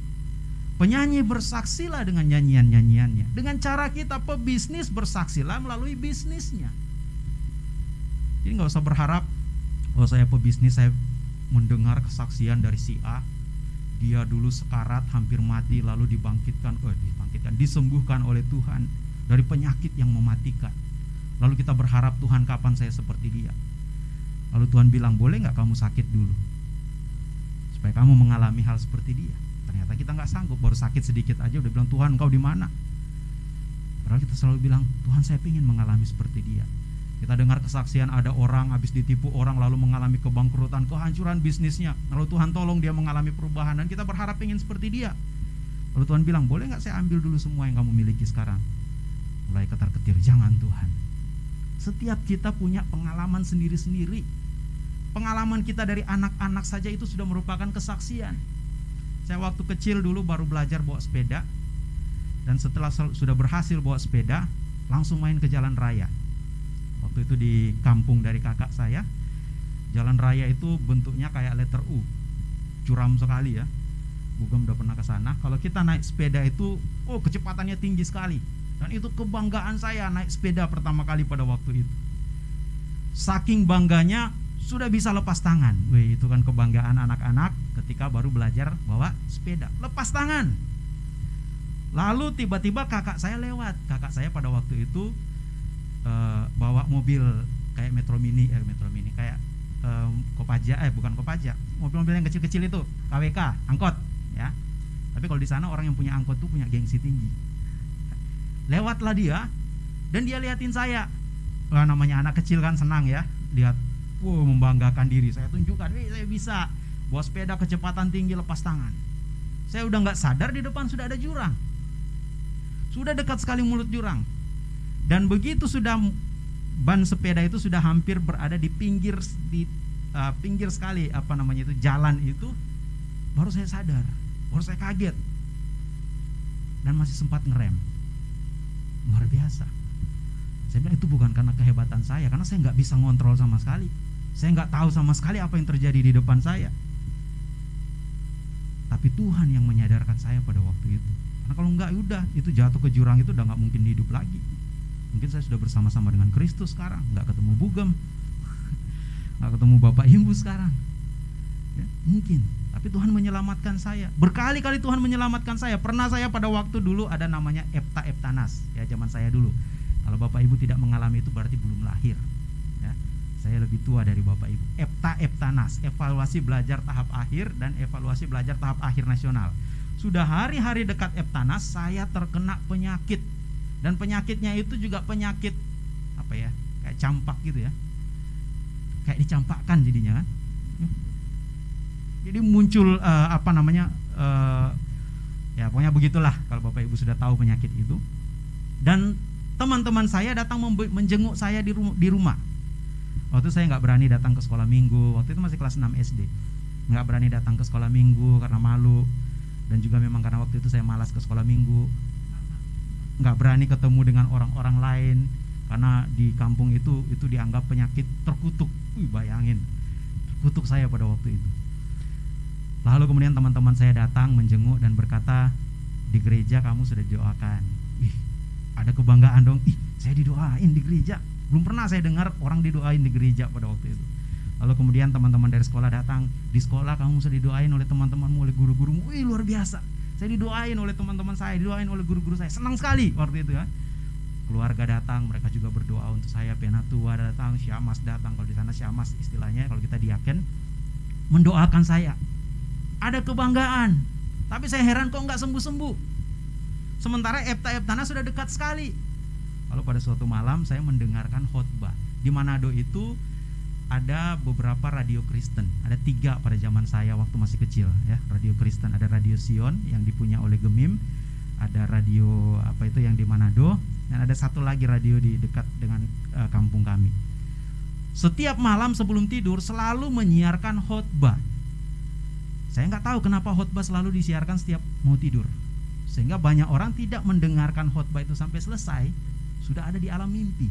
Penyanyi bersaksilah dengan nyanyian-nyanyiannya. Dengan cara kita pebisnis bersaksilah melalui bisnisnya. Jadi nggak usah berharap oh saya pebisnis saya mendengar kesaksian dari si A dia dulu sekarat hampir mati lalu dibangkitkan oh dibangkitkan disembuhkan oleh Tuhan dari penyakit yang mematikan Lalu kita berharap Tuhan kapan saya seperti dia. Lalu Tuhan bilang boleh nggak kamu sakit dulu supaya kamu mengalami hal seperti dia. Ternyata kita nggak sanggup baru sakit sedikit aja udah bilang Tuhan engkau di mana? Padahal kita selalu bilang Tuhan saya ingin mengalami seperti dia. Kita dengar kesaksian ada orang habis ditipu orang lalu mengalami kebangkrutan, kehancuran bisnisnya. Lalu Tuhan tolong dia mengalami perubahan dan kita berharap ingin seperti dia. Lalu Tuhan bilang, boleh nggak saya ambil dulu semua yang kamu miliki sekarang? Mulai ketar ketir, jangan Tuhan. Setiap kita punya pengalaman sendiri-sendiri. Pengalaman kita dari anak-anak saja itu sudah merupakan kesaksian. Saya waktu kecil dulu baru belajar bawa sepeda dan setelah sudah berhasil bawa sepeda, langsung main ke jalan raya. Waktu itu di kampung dari kakak saya, jalan raya itu bentuknya kayak letter U, curam sekali ya. Bugam udah pernah ke sana. Kalau kita naik sepeda itu, oh kecepatannya tinggi sekali dan itu kebanggaan saya naik sepeda pertama kali pada waktu itu. Saking bangganya sudah bisa lepas tangan. Wih, itu kan kebanggaan anak-anak ketika baru belajar bawa sepeda. Lepas tangan. Lalu tiba-tiba kakak saya lewat. Kakak saya pada waktu itu uh, bawa mobil kayak Metro Mini, eh Metro Mini kayak um, Kopaja, eh bukan Kopaja, mobil-mobil yang kecil-kecil itu, KWK, angkot, ya. Tapi kalau di sana orang yang punya angkot tuh punya gengsi tinggi. Lewatlah dia dan dia liatin saya. Wah, namanya anak kecil kan senang ya, lihat wow, membanggakan diri. Saya tunjukkan, "Wih, saya bisa bawa sepeda kecepatan tinggi lepas tangan." Saya udah nggak sadar di depan sudah ada jurang. Sudah dekat sekali mulut jurang. Dan begitu sudah ban sepeda itu sudah hampir berada di pinggir di uh, pinggir sekali apa namanya itu jalan itu baru saya sadar, baru saya kaget. Dan masih sempat ngerem. Luar biasa. Saya bilang itu bukan karena kehebatan saya, karena saya nggak bisa ngontrol sama sekali. Saya nggak tahu sama sekali apa yang terjadi di depan saya. Tapi Tuhan yang menyadarkan saya pada waktu itu. Karena kalau nggak udah itu jatuh ke jurang itu udah nggak mungkin hidup lagi. Mungkin saya sudah bersama-sama dengan Kristus sekarang, nggak ketemu Bugem, nggak ketemu Bapak Ibu sekarang. Ya, mungkin, tapi Tuhan menyelamatkan saya. Berkali-kali Tuhan menyelamatkan saya. Pernah saya pada waktu dulu ada namanya Epta Eptanas, ya zaman saya dulu. Kalau Bapak Ibu tidak mengalami itu berarti belum lahir. Saya lebih tua dari Bapak Ibu. EPTA EPTANAS, evaluasi belajar tahap akhir dan evaluasi belajar tahap akhir nasional. Sudah hari-hari dekat EPTANAS saya terkena penyakit. Dan penyakitnya itu juga penyakit apa ya? Kayak campak gitu ya. Kayak dicampakkan jadinya kan. Jadi muncul uh, apa namanya? Uh, ya pokoknya begitulah kalau Bapak Ibu sudah tahu penyakit itu. Dan teman-teman saya datang menjenguk saya di rumah, di rumah waktu saya nggak berani datang ke sekolah minggu waktu itu masih kelas 6 SD nggak berani datang ke sekolah minggu karena malu dan juga memang karena waktu itu saya malas ke sekolah minggu nggak berani ketemu dengan orang-orang lain karena di kampung itu itu dianggap penyakit terkutuk Wih, bayangin terkutuk saya pada waktu itu lalu kemudian teman-teman saya datang menjenguk dan berkata di gereja kamu sudah didoakan ada kebanggaan dong ih saya didoain di gereja belum pernah saya dengar orang didoain di gereja pada waktu itu. Lalu kemudian teman-teman dari sekolah datang, di sekolah kamu sudah didoain oleh teman-temanmu, oleh guru-gurumu. Wih, luar biasa. Saya didoain oleh teman-teman saya, didoain oleh guru-guru saya. Senang sekali waktu itu ya. Keluarga datang, mereka juga berdoa untuk saya. Penatua datang, Syamas datang. Kalau di sana Syamas istilahnya, kalau kita diaken mendoakan saya. Ada kebanggaan. Tapi saya heran kok nggak sembuh-sembuh. Sementara Epta Eptana sudah dekat sekali Lalu pada suatu malam saya mendengarkan khotbah. Di Manado itu ada beberapa radio Kristen. Ada tiga pada zaman saya waktu masih kecil ya. Radio Kristen ada Radio Sion yang dipunya oleh Gemim, ada radio apa itu yang di Manado dan ada satu lagi radio di dekat dengan uh, kampung kami. Setiap malam sebelum tidur selalu menyiarkan khotbah. Saya nggak tahu kenapa khotbah selalu disiarkan setiap mau tidur. Sehingga banyak orang tidak mendengarkan khotbah itu sampai selesai sudah ada di alam mimpi.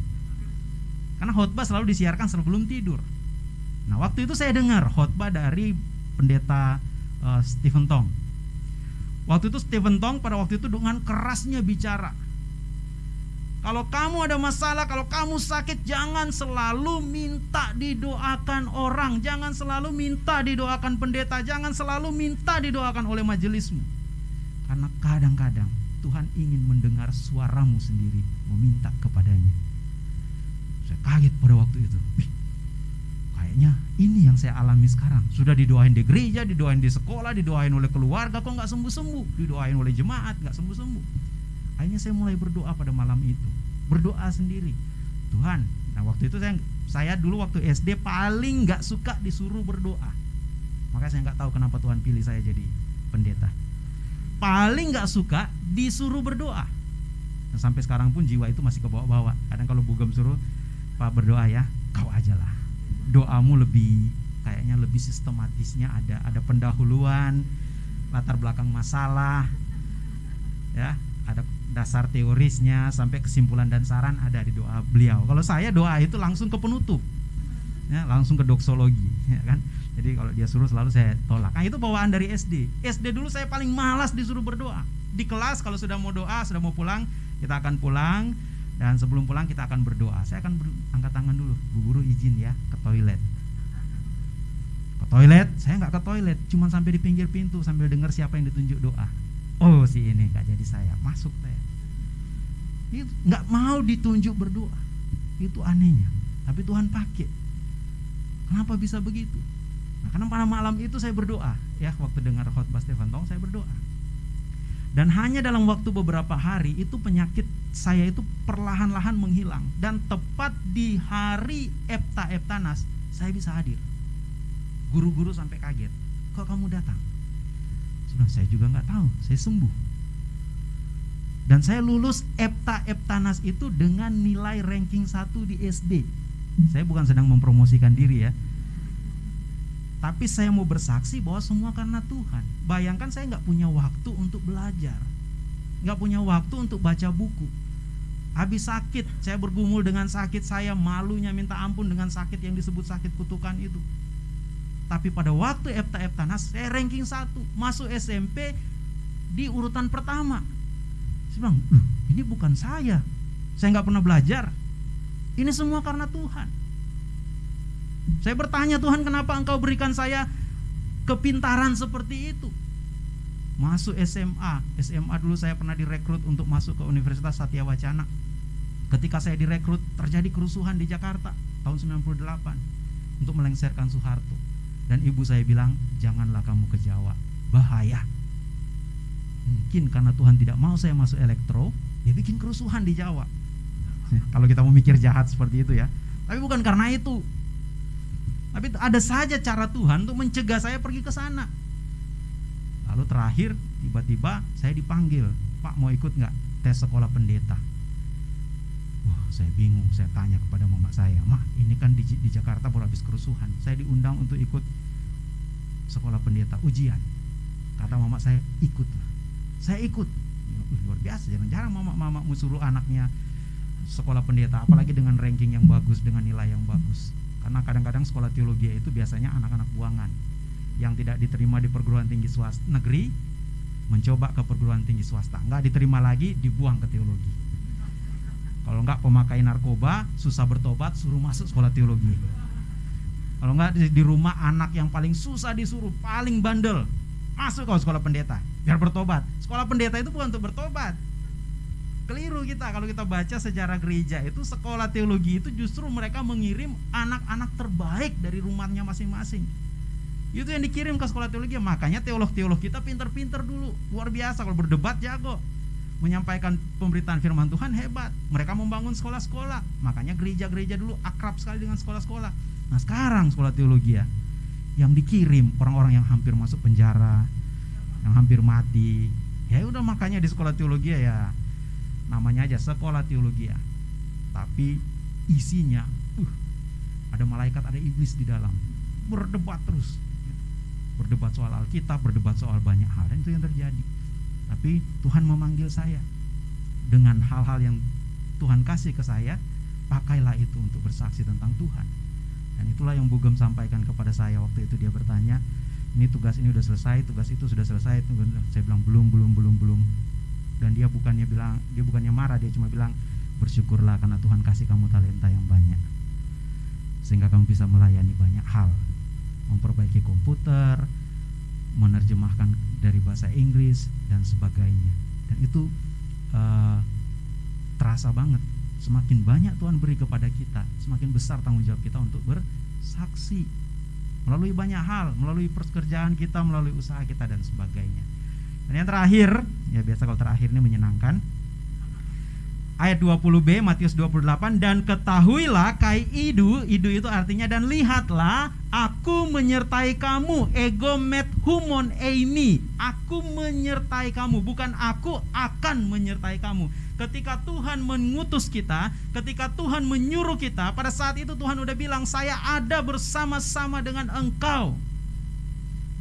Karena khotbah selalu disiarkan sebelum tidur. Nah, waktu itu saya dengar khotbah dari pendeta uh, Stephen Tong. Waktu itu Stephen Tong pada waktu itu dengan kerasnya bicara. Kalau kamu ada masalah, kalau kamu sakit, jangan selalu minta didoakan orang, jangan selalu minta didoakan pendeta, jangan selalu minta didoakan oleh majelismu. Karena kadang-kadang Tuhan ingin mendengar suaramu sendiri meminta kepadanya. Kaget pada waktu itu. Kayaknya ini yang saya alami sekarang. Sudah didoain di gereja, didoain di sekolah, didoain oleh keluarga, kok nggak sembuh-sembuh. Didoain oleh jemaat, nggak sembuh-sembuh. Akhirnya saya mulai berdoa pada malam itu. Berdoa sendiri. Tuhan, nah waktu itu saya saya dulu waktu SD paling nggak suka disuruh berdoa. Makanya saya nggak tahu kenapa Tuhan pilih saya jadi pendeta paling nggak suka disuruh berdoa. Nah, sampai sekarang pun jiwa itu masih ke bawah-bawah. Kadang kalau bugem suruh Pak berdoa ya, kau aja lah. Doamu lebih kayaknya lebih sistematisnya ada ada pendahuluan, latar belakang masalah, ya ada dasar teorisnya sampai kesimpulan dan saran ada di doa beliau. Kalau saya doa itu langsung ke penutup, ya langsung ke doksologi, ya kan jadi kalau dia suruh selalu saya tolak. Nah itu bawaan dari SD. SD dulu saya paling malas disuruh berdoa. Di kelas kalau sudah mau doa, sudah mau pulang, kita akan pulang dan sebelum pulang kita akan berdoa. Saya akan angkat tangan dulu. Bu guru izin ya ke toilet. ke toilet? Saya nggak ke toilet cuma sampai di pinggir pintu sambil dengar siapa yang ditunjuk doa. Oh si ini nggak jadi saya. Masuk saya. Itu nggak mau ditunjuk berdoa. Itu anehnya. Tapi Tuhan pakai. Kenapa bisa begitu? Nah, karena pada malam itu saya berdoa. Ya waktu dengar khotbah Stefan Tong saya berdoa dan hanya dalam waktu beberapa hari itu penyakit saya itu perlahan-lahan menghilang dan tepat di hari Epta Eptanas saya bisa hadir. Guru-guru sampai kaget. Kok kamu datang? Sebenarnya saya juga nggak tahu. Saya sembuh. Dan saya lulus Epta Eptanas itu dengan nilai ranking 1 di SD. Saya bukan sedang mempromosikan diri ya. Tapi saya mau bersaksi bahwa semua karena Tuhan. Bayangkan saya nggak punya waktu untuk belajar, nggak punya waktu untuk baca buku. Habis sakit, saya bergumul dengan sakit saya, malunya minta ampun dengan sakit yang disebut sakit kutukan itu. Tapi pada waktu Epta Eptanas, saya ranking satu, masuk SMP di urutan pertama. Saya bilang, ini bukan saya, saya nggak pernah belajar. Ini semua karena Tuhan. Saya bertanya Tuhan kenapa engkau berikan saya kepintaran seperti itu? Masuk SMA SMA dulu saya pernah direkrut untuk masuk ke Universitas Satya Wacana. Ketika saya direkrut terjadi kerusuhan di Jakarta tahun 98 Untuk melengsarkan Soeharto. Dan ibu saya bilang janganlah kamu ke Jawa. Bahaya. Mungkin karena Tuhan tidak mau saya masuk elektro Dia bikin kerusuhan di Jawa. Kalau kita mau mikir jahat seperti itu ya. Tapi bukan karena itu tapi ada saja cara Tuhan untuk mencegah saya pergi ke sana. Lalu terakhir tiba-tiba saya dipanggil, Pak mau ikut nggak tes sekolah pendeta? Wah saya bingung, saya tanya kepada mama saya, Mak ini kan di, di Jakarta baru habis kerusuhan, saya diundang untuk ikut sekolah pendeta ujian. Kata mama saya ikutlah, saya ikut. luar biasa, jarang-jarang mama-mama suruh anaknya sekolah pendeta, apalagi dengan ranking yang bagus, dengan nilai yang bagus karena kadang-kadang sekolah teologi itu biasanya anak-anak buangan yang tidak diterima di perguruan tinggi swasta negeri mencoba ke perguruan tinggi swasta. Nggak diterima lagi dibuang ke teologi. Kalau nggak pemakai narkoba susah bertobat suruh masuk sekolah teologi. Kalau nggak di, di rumah anak yang paling susah disuruh paling bandel masuk ke sekolah pendeta biar bertobat. Sekolah pendeta itu bukan untuk bertobat keliru kita kalau kita baca sejarah gereja itu sekolah teologi itu justru mereka mengirim anak-anak terbaik dari rumahnya masing-masing. Itu yang dikirim ke sekolah teologi. Makanya teolog-teolog kita pinter-pinter dulu. Luar biasa kalau berdebat jago. Menyampaikan pemberitaan firman Tuhan hebat. Mereka membangun sekolah-sekolah. Makanya gereja-gereja dulu akrab sekali dengan sekolah-sekolah. Nah sekarang sekolah teologi ya yang dikirim orang-orang yang hampir masuk penjara yang hampir mati. Ya udah makanya di sekolah teologi ya namanya aja sekolah teologi ya. Tapi isinya uh, ada malaikat ada iblis di dalam. Berdebat terus. Berdebat soal Alkitab berdebat soal banyak hal. Dan itu yang terjadi. Tapi Tuhan memanggil saya. Dengan hal-hal yang Tuhan kasih ke saya pakailah itu untuk bersaksi tentang Tuhan. Dan itulah yang Bugem sampaikan kepada saya waktu itu. Dia bertanya ini tugas ini sudah selesai? Tugas itu sudah selesai? Saya bilang belum belum belum belum dan dia bukannya bilang dia bukannya marah dia cuma bilang bersyukurlah karena Tuhan kasih kamu talenta yang banyak. Sehingga kamu bisa melayani banyak hal. Memperbaiki komputer menerjemahkan dari bahasa Inggris dan sebagainya. Dan itu uh, terasa banget. Semakin banyak Tuhan beri kepada kita semakin besar tanggung jawab kita untuk bersaksi. Melalui banyak hal melalui pekerjaan kita melalui usaha kita dan sebagainya dan yang terakhir, ya biasa kalau terakhir ini menyenangkan. Ayat 20b Matius 28 dan ketahuilah kai idu. Idu itu artinya dan lihatlah aku menyertai kamu. Ego met humon eimi. Aku menyertai kamu. Bukan aku akan menyertai kamu. Ketika Tuhan mengutus kita ketika Tuhan menyuruh kita pada saat itu Tuhan udah bilang saya ada bersama-sama dengan engkau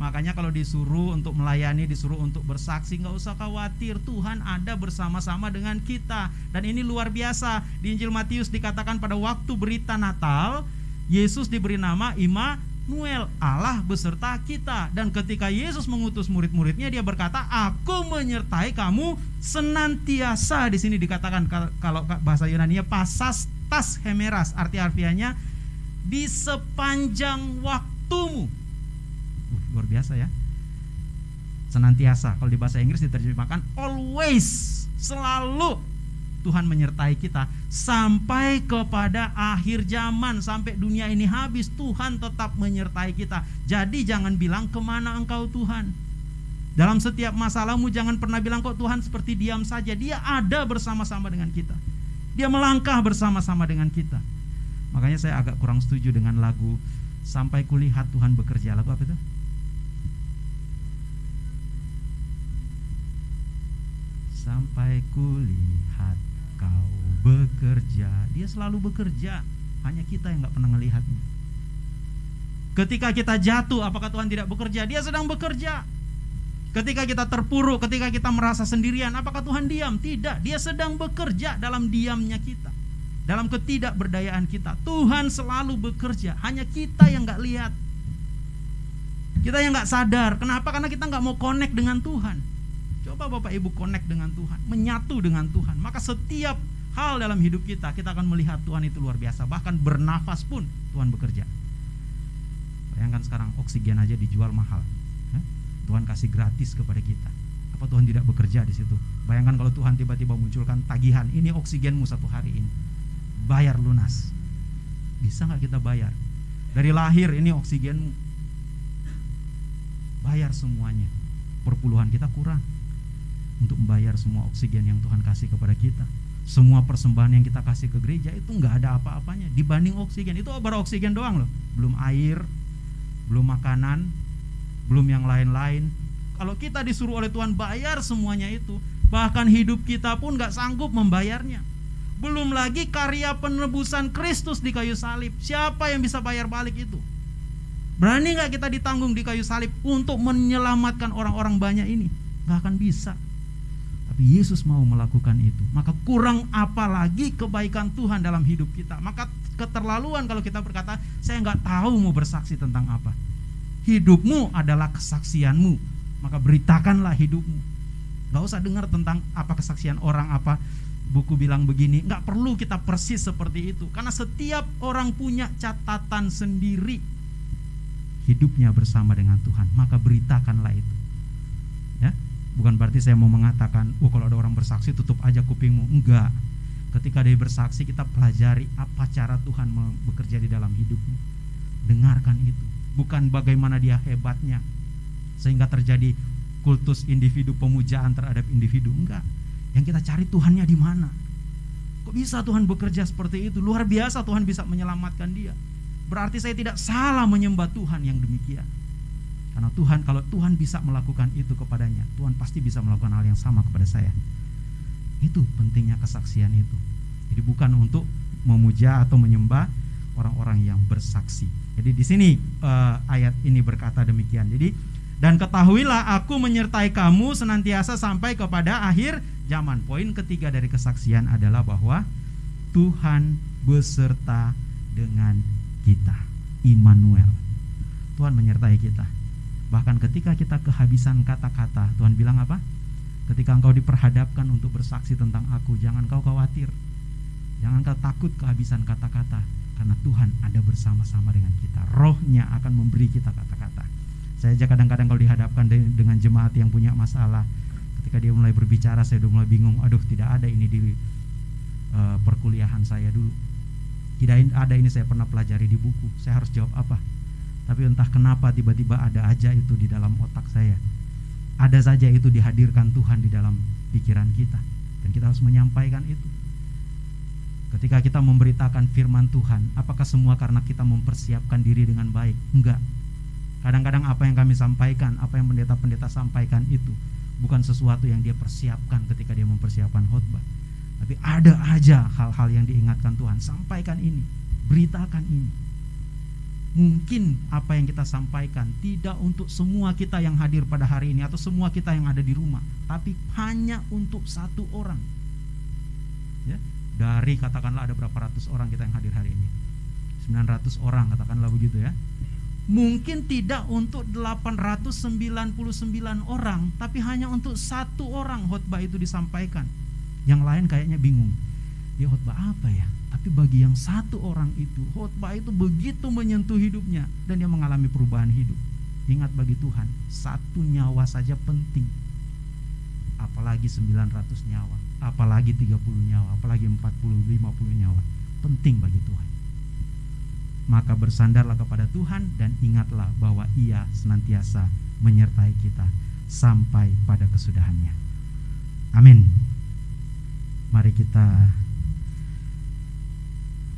Makanya kalau disuruh untuk melayani, disuruh untuk bersaksi, nggak usah khawatir. Tuhan ada bersama-sama dengan kita. Dan ini luar biasa. Di Injil Matius dikatakan pada waktu berita Natal, Yesus diberi nama Immanuel, Allah beserta kita. Dan ketika Yesus mengutus murid-muridnya, dia berkata, "Aku menyertai kamu senantiasa." Di sini dikatakan kalau bahasa Yunani pasastas hemeras, arti harfiahnya di sepanjang waktumu Uh, luar biasa ya. Senantiasa. Kalau di bahasa Inggris diterjemahkan always, selalu. Tuhan menyertai kita sampai kepada akhir zaman. Sampai dunia ini habis Tuhan tetap menyertai kita. Jadi jangan bilang ke mana engkau Tuhan? Dalam setiap masalahmu jangan pernah bilang kok Tuhan seperti diam saja? Dia ada bersama-sama dengan kita. Dia melangkah bersama-sama dengan kita. Makanya saya agak kurang setuju dengan lagu sampai kulihat Tuhan bekerja. Lagu apa itu sampai kulihat kau bekerja. Dia selalu bekerja hanya kita yang nggak pernah melihatnya ketika kita jatuh apakah Tuhan tidak bekerja? Dia sedang bekerja. Ketika kita terpuruk ketika kita merasa sendirian apakah Tuhan diam? Tidak dia sedang bekerja dalam diamnya kita. Dalam ketidakberdayaan kita. Tuhan selalu bekerja hanya kita yang nggak lihat. Kita yang nggak sadar. Kenapa? Karena kita nggak mau connect dengan Tuhan Coba Bapak Ibu connect dengan Tuhan, menyatu dengan Tuhan. Maka setiap hal dalam hidup kita, kita akan melihat Tuhan itu luar biasa. Bahkan bernafas pun Tuhan bekerja. Bayangkan sekarang oksigen aja dijual mahal. Tuhan kasih gratis kepada kita. Apa Tuhan tidak bekerja di situ? Bayangkan kalau Tuhan tiba-tiba munculkan tagihan, ini oksigenmu satu hari ini. Bayar lunas. Bisa nggak kita bayar? Dari lahir ini oksigenmu. Bayar semuanya. Perpuluhan kita kurang untuk membayar semua oksigen yang Tuhan kasih kepada kita. Semua persembahan yang kita kasih ke gereja itu nggak ada apa-apanya dibanding oksigen. Itu baru oksigen doang loh, belum air, belum makanan, belum yang lain-lain. Kalau kita disuruh oleh Tuhan bayar semuanya itu, bahkan hidup kita pun nggak sanggup membayarnya. Belum lagi karya penebusan Kristus di kayu salib. Siapa yang bisa bayar balik itu? Berani nggak kita ditanggung di kayu salib untuk menyelamatkan orang-orang banyak ini? Gak akan bisa. Tapi Yesus mau melakukan itu. Maka kurang apa lagi kebaikan Tuhan dalam hidup kita. Maka keterlaluan kalau kita berkata, saya nggak tahu mau bersaksi tentang apa. Hidupmu adalah kesaksianmu. Maka beritakanlah hidupmu. Gak usah dengar tentang apa kesaksian orang apa buku bilang begini. Nggak perlu kita persis seperti itu. Karena setiap orang punya catatan sendiri hidupnya bersama dengan Tuhan. Maka beritakanlah itu. Bukan berarti saya mau mengatakan, oh kalau ada orang bersaksi tutup aja kupingmu. Enggak. Ketika dia bersaksi kita pelajari apa cara Tuhan bekerja di dalam hidupmu. Dengarkan itu. Bukan bagaimana dia hebatnya. Sehingga terjadi kultus individu pemujaan terhadap individu. Enggak. Yang kita cari Tuhannya di mana. Kok bisa Tuhan bekerja seperti itu? Luar biasa Tuhan bisa menyelamatkan dia. Berarti saya tidak salah menyembah Tuhan yang demikian. Karena Tuhan kalau Tuhan bisa melakukan itu kepadanya, Tuhan pasti bisa melakukan hal yang sama kepada saya. Itu pentingnya kesaksian itu. Jadi bukan untuk memuja atau menyembah orang-orang yang bersaksi. Jadi di sini uh, ayat ini berkata demikian. Jadi dan ketahuilah aku menyertai kamu senantiasa sampai kepada akhir zaman. Poin ketiga dari kesaksian adalah bahwa Tuhan beserta dengan kita. Immanuel. Tuhan menyertai kita. Bahkan ketika kita kehabisan kata-kata, Tuhan bilang apa? Ketika engkau diperhadapkan untuk bersaksi tentang aku, jangan kau khawatir. Jangan kau takut kehabisan kata-kata, karena Tuhan ada bersama-sama dengan kita. Rohnya akan memberi kita kata-kata. Saya aja kadang-kadang kalau dihadapkan dengan jemaat yang punya masalah, ketika dia mulai berbicara, saya udah mulai bingung. Aduh, tidak ada ini di uh, perkuliahan saya dulu. Tidak ada ini saya pernah pelajari di buku. Saya harus jawab apa? Tapi entah kenapa tiba-tiba ada aja itu di dalam otak saya. Ada saja itu dihadirkan Tuhan di dalam pikiran kita. Dan kita harus menyampaikan itu. Ketika kita memberitakan firman Tuhan, apakah semua karena kita mempersiapkan diri dengan baik? Enggak. Kadang-kadang apa yang kami sampaikan, apa yang pendeta-pendeta sampaikan itu bukan sesuatu yang dia persiapkan ketika dia mempersiapkan khotbah. Tapi ada aja hal-hal yang diingatkan Tuhan, sampaikan ini, beritakan ini mungkin apa yang kita sampaikan tidak untuk semua kita yang hadir pada hari ini atau semua kita yang ada di rumah, tapi hanya untuk satu orang. Ya, dari katakanlah ada berapa ratus orang kita yang hadir hari ini. 900 orang katakanlah begitu ya. Mungkin tidak untuk 899 orang, tapi hanya untuk satu orang khotbah itu disampaikan. Yang lain kayaknya bingung. Dia khotbah apa ya? Tapi bagi yang satu orang itu, khotbah itu begitu menyentuh hidupnya dan dia mengalami perubahan hidup. Ingat bagi Tuhan, satu nyawa saja penting. Apalagi 900 nyawa, apalagi 30 nyawa, apalagi 40, 50 nyawa. Penting bagi Tuhan. Maka bersandarlah kepada Tuhan dan ingatlah bahwa Ia senantiasa menyertai kita sampai pada kesudahannya. Amin. Mari kita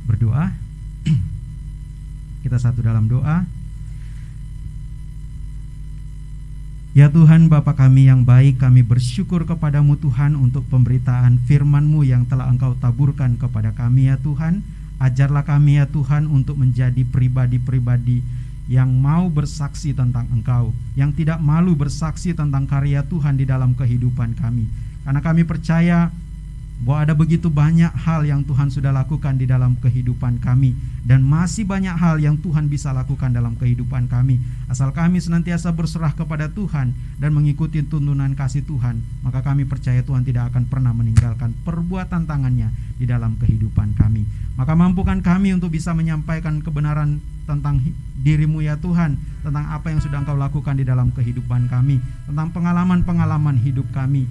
berdoa. kita satu dalam doa. Ya Tuhan Bapa kami yang baik kami bersyukur kepadamu Tuhan untuk pemberitaan firman-Mu yang telah Engkau taburkan kepada kami ya Tuhan Ajarlah kami ya Tuhan untuk menjadi pribadi-pribadi yang mau bersaksi tentang Engkau Yang tidak malu bersaksi tentang karya Tuhan di dalam kehidupan kami Karena kami percaya bahwa ada begitu banyak hal yang Tuhan sudah lakukan di dalam kehidupan kami. Dan masih banyak hal yang Tuhan bisa lakukan dalam kehidupan kami. Asal kami senantiasa berserah kepada Tuhan dan mengikuti tuntunan kasih Tuhan maka kami percaya Tuhan tidak akan pernah meninggalkan perbuatan tangannya di dalam kehidupan kami. Maka mampukan kami untuk bisa menyampaikan kebenaran tentang dirimu ya Tuhan tentang apa yang sudah engkau lakukan di dalam kehidupan kami tentang pengalaman-pengalaman hidup kami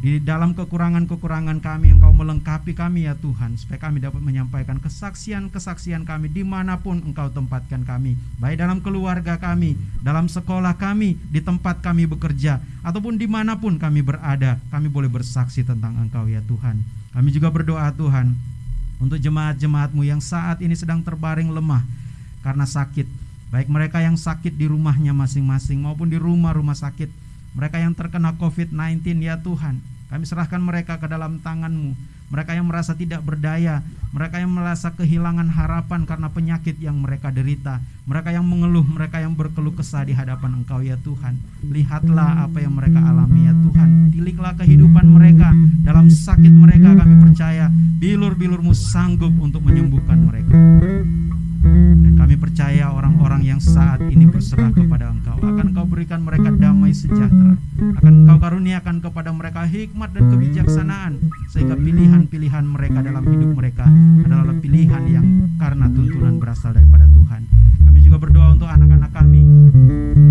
di dalam kekurangan-kekurangan kami, Engkau melengkapi kami ya Tuhan, supaya kami dapat menyampaikan kesaksian-kesaksian kami di mana pun Engkau tempatkan kami, baik dalam keluarga kami, dalam sekolah kami, di tempat kami bekerja, ataupun di mana pun kami berada, kami boleh bersaksi tentang Engkau ya Tuhan. Kami juga berdoa Tuhan, untuk jemaat-jemaatmu yang saat ini sedang terbaring lemah karena sakit, baik mereka yang sakit di rumahnya masing-masing maupun di rumah-rumah sakit, mereka yang terkena COVID-19 ya Tuhan, kami serahkan mereka ke dalam tanganmu. Mereka yang merasa tidak berdaya Mereka yang merasa kehilangan harapan karena penyakit yang mereka derita Mereka yang mengeluh, mereka yang berkeluh kesah di hadapan engkau ya Tuhan. Lihatlah apa yang mereka alami ya Tuhan. Tiliklah kehidupan mereka. Dalam sakit mereka kami percaya Bilur-bilurmu sanggup untuk menyembuhkan mereka. Dan kami percaya orang-orang yang saat ini berserah kepada Engkau. Akan Engkau berikan mereka damai sejahtera. Akan Engkau karuniakan kepada mereka hikmat dan kebijaksanaan sehingga pilihan-pilihan mereka dalam hidup mereka adalah pilihan yang karena tuntunan berasal daripada Tuhan. Juga berdoa untuk anak-anak kami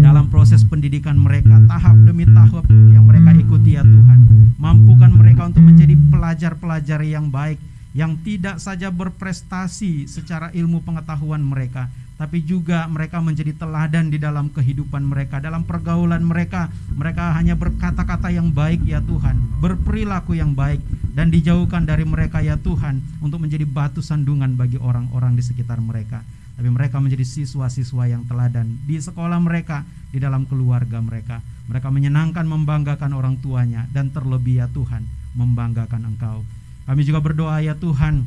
dalam proses pendidikan mereka tahap demi tahap yang mereka ikuti ya Tuhan. Mampukan mereka untuk menjadi pelajar-pelajar yang baik yang tidak saja berprestasi secara ilmu pengetahuan mereka, tapi juga mereka menjadi teladan di dalam kehidupan mereka, dalam pergaulan mereka. Mereka hanya berkata-kata yang baik ya Tuhan, berperilaku yang baik dan dijauhkan dari mereka ya Tuhan untuk menjadi batu sandungan bagi orang-orang di sekitar mereka. Tapi mereka menjadi siswa-siswa yang teladan di sekolah mereka, di dalam keluarga mereka. Mereka menyenangkan membanggakan orang tuanya dan terlebih ya Tuhan membanggakan Engkau. Kami juga berdoa ya Tuhan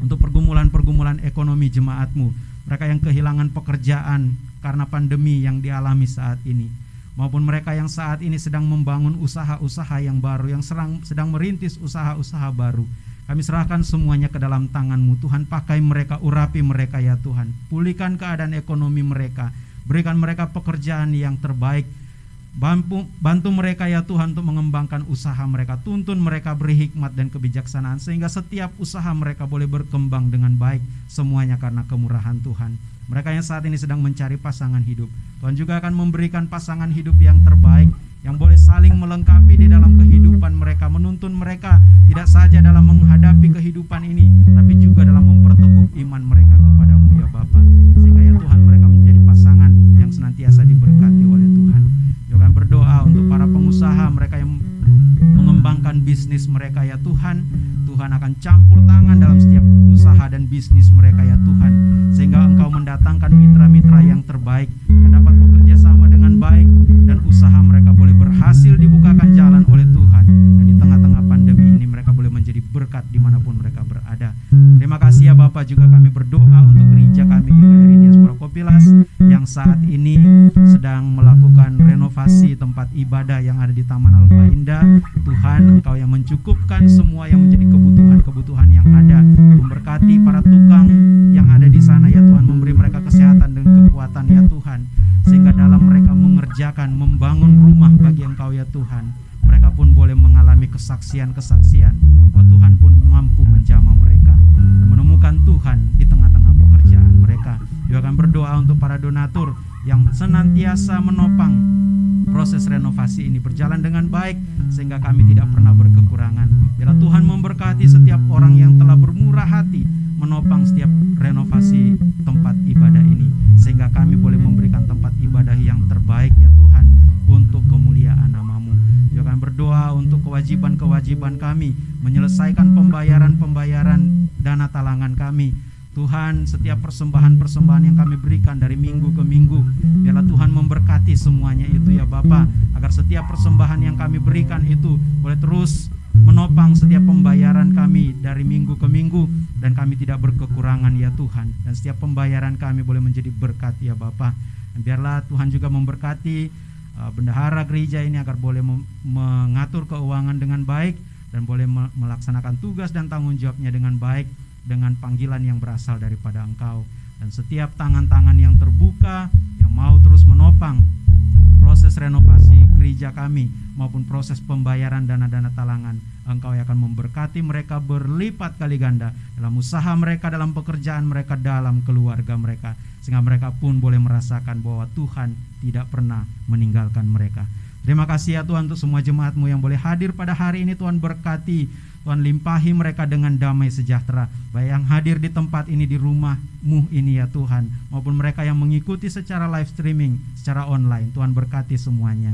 untuk pergumulan-pergumulan ekonomi jemaatmu mereka yang kehilangan pekerjaan karena pandemi yang dialami saat ini maupun mereka yang saat ini sedang membangun usaha-usaha yang baru yang sedang, merintis usaha-usaha baru kami serahkan semuanya ke dalam tanganmu Tuhan. Pakai mereka urapi mereka ya Tuhan. Pulihkan keadaan ekonomi mereka. Berikan mereka pekerjaan yang terbaik. Bantu, bantu mereka ya Tuhan untuk mengembangkan usaha mereka. Tuntun mereka beri hikmat dan kebijaksanaan Sehingga setiap usaha mereka boleh berkembang dengan baik Semuanya karena kemurahan Tuhan. Mereka yang saat ini sedang mencari pasangan hidup. Tuhan juga akan memberikan pasangan hidup yang terbaik Yang boleh saling melengkapi di dalam kehidupan mereka Menuntun mereka tidak saja dalam menghadapi kehidupan ini Tapi juga dalam memperteguh iman mereka kepadamu ya Bapa. Sehingga ya Tuhan mereka menjadi pasangan yang senantiasa diberkati oleh Tuhan. Juga berdoa untuk para pengusaha mereka yang mengembangkan bisnis mereka ya Tuhan. Tuhan akan campur tangan dalam setiap usaha dan bisnis mereka ya Tuhan. Sehingga engkau mendatangkan mitra-mitra yang terbaik yang dapat bekerja sama dengan baik dan usaha mereka boleh berhasil dibukakan jalan oleh Tuhan. Dan di tengah-tengah pandemi ini mereka boleh menjadi berkat di mana pun mereka berada. Terima kasih ya Bapak juga kami berdoa untuk gereja kami GKRI Diaspora Kopilas yang saat ini sedang melakukan renovasi tempat ibadah yang ada di Taman Alfa Indah. Tuhan engkau yang mencukupkan semua yang menjadi kebutuhan-kebutuhan yang ada. Memberkati para tukang yang ada di sana ya Tuhan. Memberi mereka kesehatan dan kekuatan ya Tuhan. Sehingga dalam mereka mengerjakan membangun rumah bagi engkau ya Tuhan mereka pun boleh mengalami kesaksian-kesaksian. Bahwa Tuhan pun mampu menjamah mereka dan menemukan Tuhan di tengah-tengah pekerjaan mereka juga akan berdoa untuk para donatur yang senantiasa menopang proses renovasi ini berjalan dengan baik sehingga kami tidak pernah berkekurangan. Bila Tuhan memberkati setiap orang yang telah bermurah hati menopang setiap renovasi tempat ibadah ini sehingga kami boleh memberikan tempat ibadah yang terbaik ya Tuhan untuk kemuliaan namamu. Juga berdoa untuk kewajiban-kewajiban kami menyelesaikan pembayaran-pembayaran dana talangan kami Tuhan setiap persembahan-persembahan yang kami berikan dari minggu ke minggu Biarlah Tuhan memberkati semuanya itu ya Bapa Agar setiap persembahan yang kami berikan itu boleh terus menopang setiap pembayaran kami dari minggu ke minggu Dan kami tidak berkekurangan ya Tuhan. Dan setiap pembayaran kami boleh menjadi berkat ya Bapa. Dan biarlah Tuhan juga memberkati uh, bendahara gereja ini agar boleh mengatur keuangan dengan baik Dan boleh melaksanakan tugas dan tanggung jawabnya dengan baik dengan panggilan yang berasal daripada Engkau. Dan setiap tangan-tangan yang terbuka yang mau terus menopang proses renovasi gereja kami maupun proses pembayaran dana-dana talangan Engkau yang akan memberkati mereka berlipat kali ganda dalam usaha mereka dalam pekerjaan mereka dalam keluarga mereka. Sehingga mereka pun boleh merasakan bahwa Tuhan tidak pernah meninggalkan mereka. Terima kasih ya Tuhan untuk semua jemaatmu yang boleh hadir pada hari ini. Tuhan berkati Tuhan limpahi mereka dengan damai sejahtera. Baik yang hadir di tempat ini di rumahmu ini ya Tuhan. Maupun mereka yang mengikuti secara live streaming Secara online. Tuhan berkati semuanya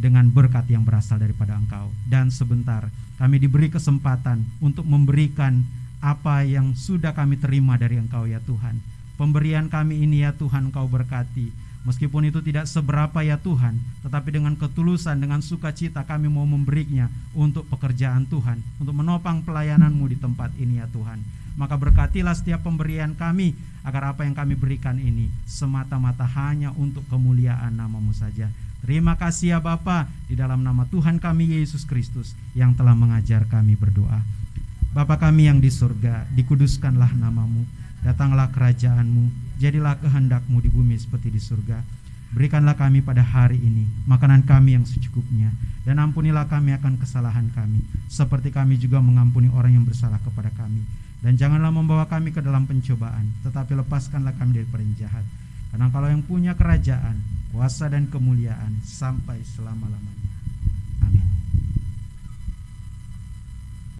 Dengan berkat yang berasal daripada Engkau. Dan sebentar kami diberi kesempatan Untuk memberikan apa yang sudah kami terima dari Engkau ya Tuhan. Pemberian kami ini ya Tuhan Engkau berkati Meskipun itu tidak seberapa ya Tuhan, tetapi dengan ketulusan, dengan sukacita kami mau memberinya untuk pekerjaan Tuhan, untuk menopang pelayananmu di tempat ini ya Tuhan. Maka berkatilah setiap pemberian kami, agar apa yang kami berikan ini semata-mata hanya untuk kemuliaan namamu saja. Terima kasih ya Bapa di dalam nama Tuhan kami Yesus Kristus yang telah mengajar kami berdoa. Bapa kami yang di surga, dikuduskanlah namamu, datanglah kerajaanmu, jadilah kehendakmu di bumi seperti di surga. Berikanlah kami pada hari ini makanan kami yang secukupnya dan ampunilah kami akan kesalahan kami seperti kami juga mengampuni orang yang bersalah kepada kami. Dan janganlah membawa kami ke dalam pencobaan tetapi lepaskanlah kami dari yang jahat. Karena kalau yang punya kerajaan kuasa dan kemuliaan sampai selama-lamanya